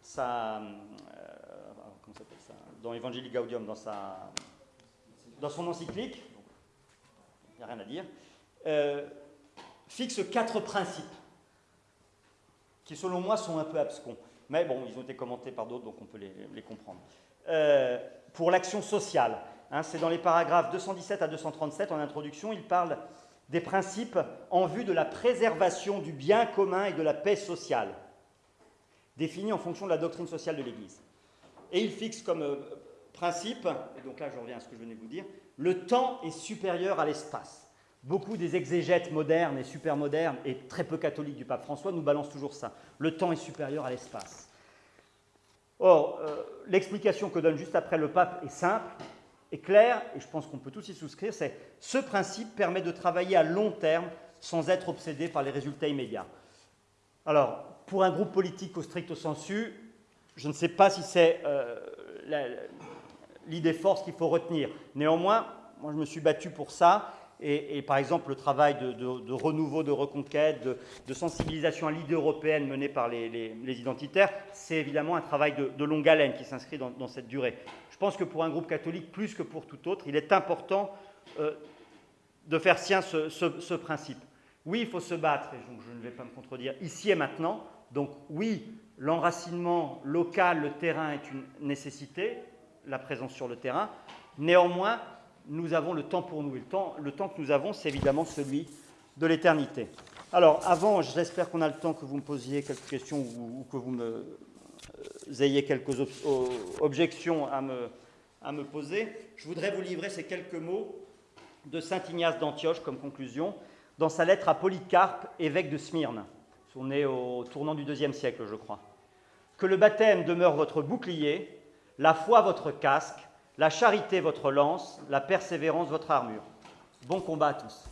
ça. comment s'appelle ça Dans Evangelii Gaudium, dans, sa, son encyclique, il n'y a rien à dire, fixe quatre principes qui selon moi sont un peu abscons. Mais bon, ils ont été commentés par d'autres, donc on peut les, comprendre. Euh, pour l'action sociale, hein, c'est dans les paragraphes 217 à 237 en introduction, il parle des principes en vue de la préservation du bien commun et de la paix sociale, définis en fonction de la doctrine sociale de l'Église. Et il fixe comme euh, principe, et donc là je reviens à ce que je venais de vous dire, le temps est supérieur à l'espace. Beaucoup des exégètes modernes et super modernes et très peu catholiques du pape François nous balancent toujours ça. Le temps est supérieur à l'espace. Or, euh, l'explication que donne juste après le pape est simple, est claire, et je pense qu'on peut tous y souscrire, c'est ce principe permet de travailler à long terme sans être obsédé par les résultats immédiats. Alors, pour un groupe politique au stricto sensu, je ne sais pas si c'est euh, l'idée force qu'il faut retenir. Néanmoins, moi je me suis battu pour ça, et, par exemple, le travail de, renouveau, de reconquête, de, sensibilisation à l'idée européenne menée par les, identitaires, c'est évidemment un travail de, longue haleine qui s'inscrit dans, cette durée. Je pense que pour un groupe catholique, plus que pour tout autre, il est important euh, de faire sien ce, principe. Oui, il faut se battre, et je ne vais pas me contredire, ici et maintenant. Donc oui, l'enracinement local, le terrain est une nécessité, la présence sur le terrain. Néanmoins, nous avons le temps pour nous. Le temps, le temps que nous avons, c'est évidemment celui de l'éternité. Alors, avant, j'espère qu'on a le temps que vous me posiez quelques questions ou, que vous me euh, ayez quelques objections à me, à me poser. Je voudrais vous livrer ces quelques mots de saint Ignace d'Antioche comme conclusion dans sa lettre à Polycarpe, évêque de Smyrne. On est au tournant du deuxième siècle, je crois. Que le baptême demeure votre bouclier, la foi votre casque, la charité votre lance, la persévérance votre armure. Bon combat à tous.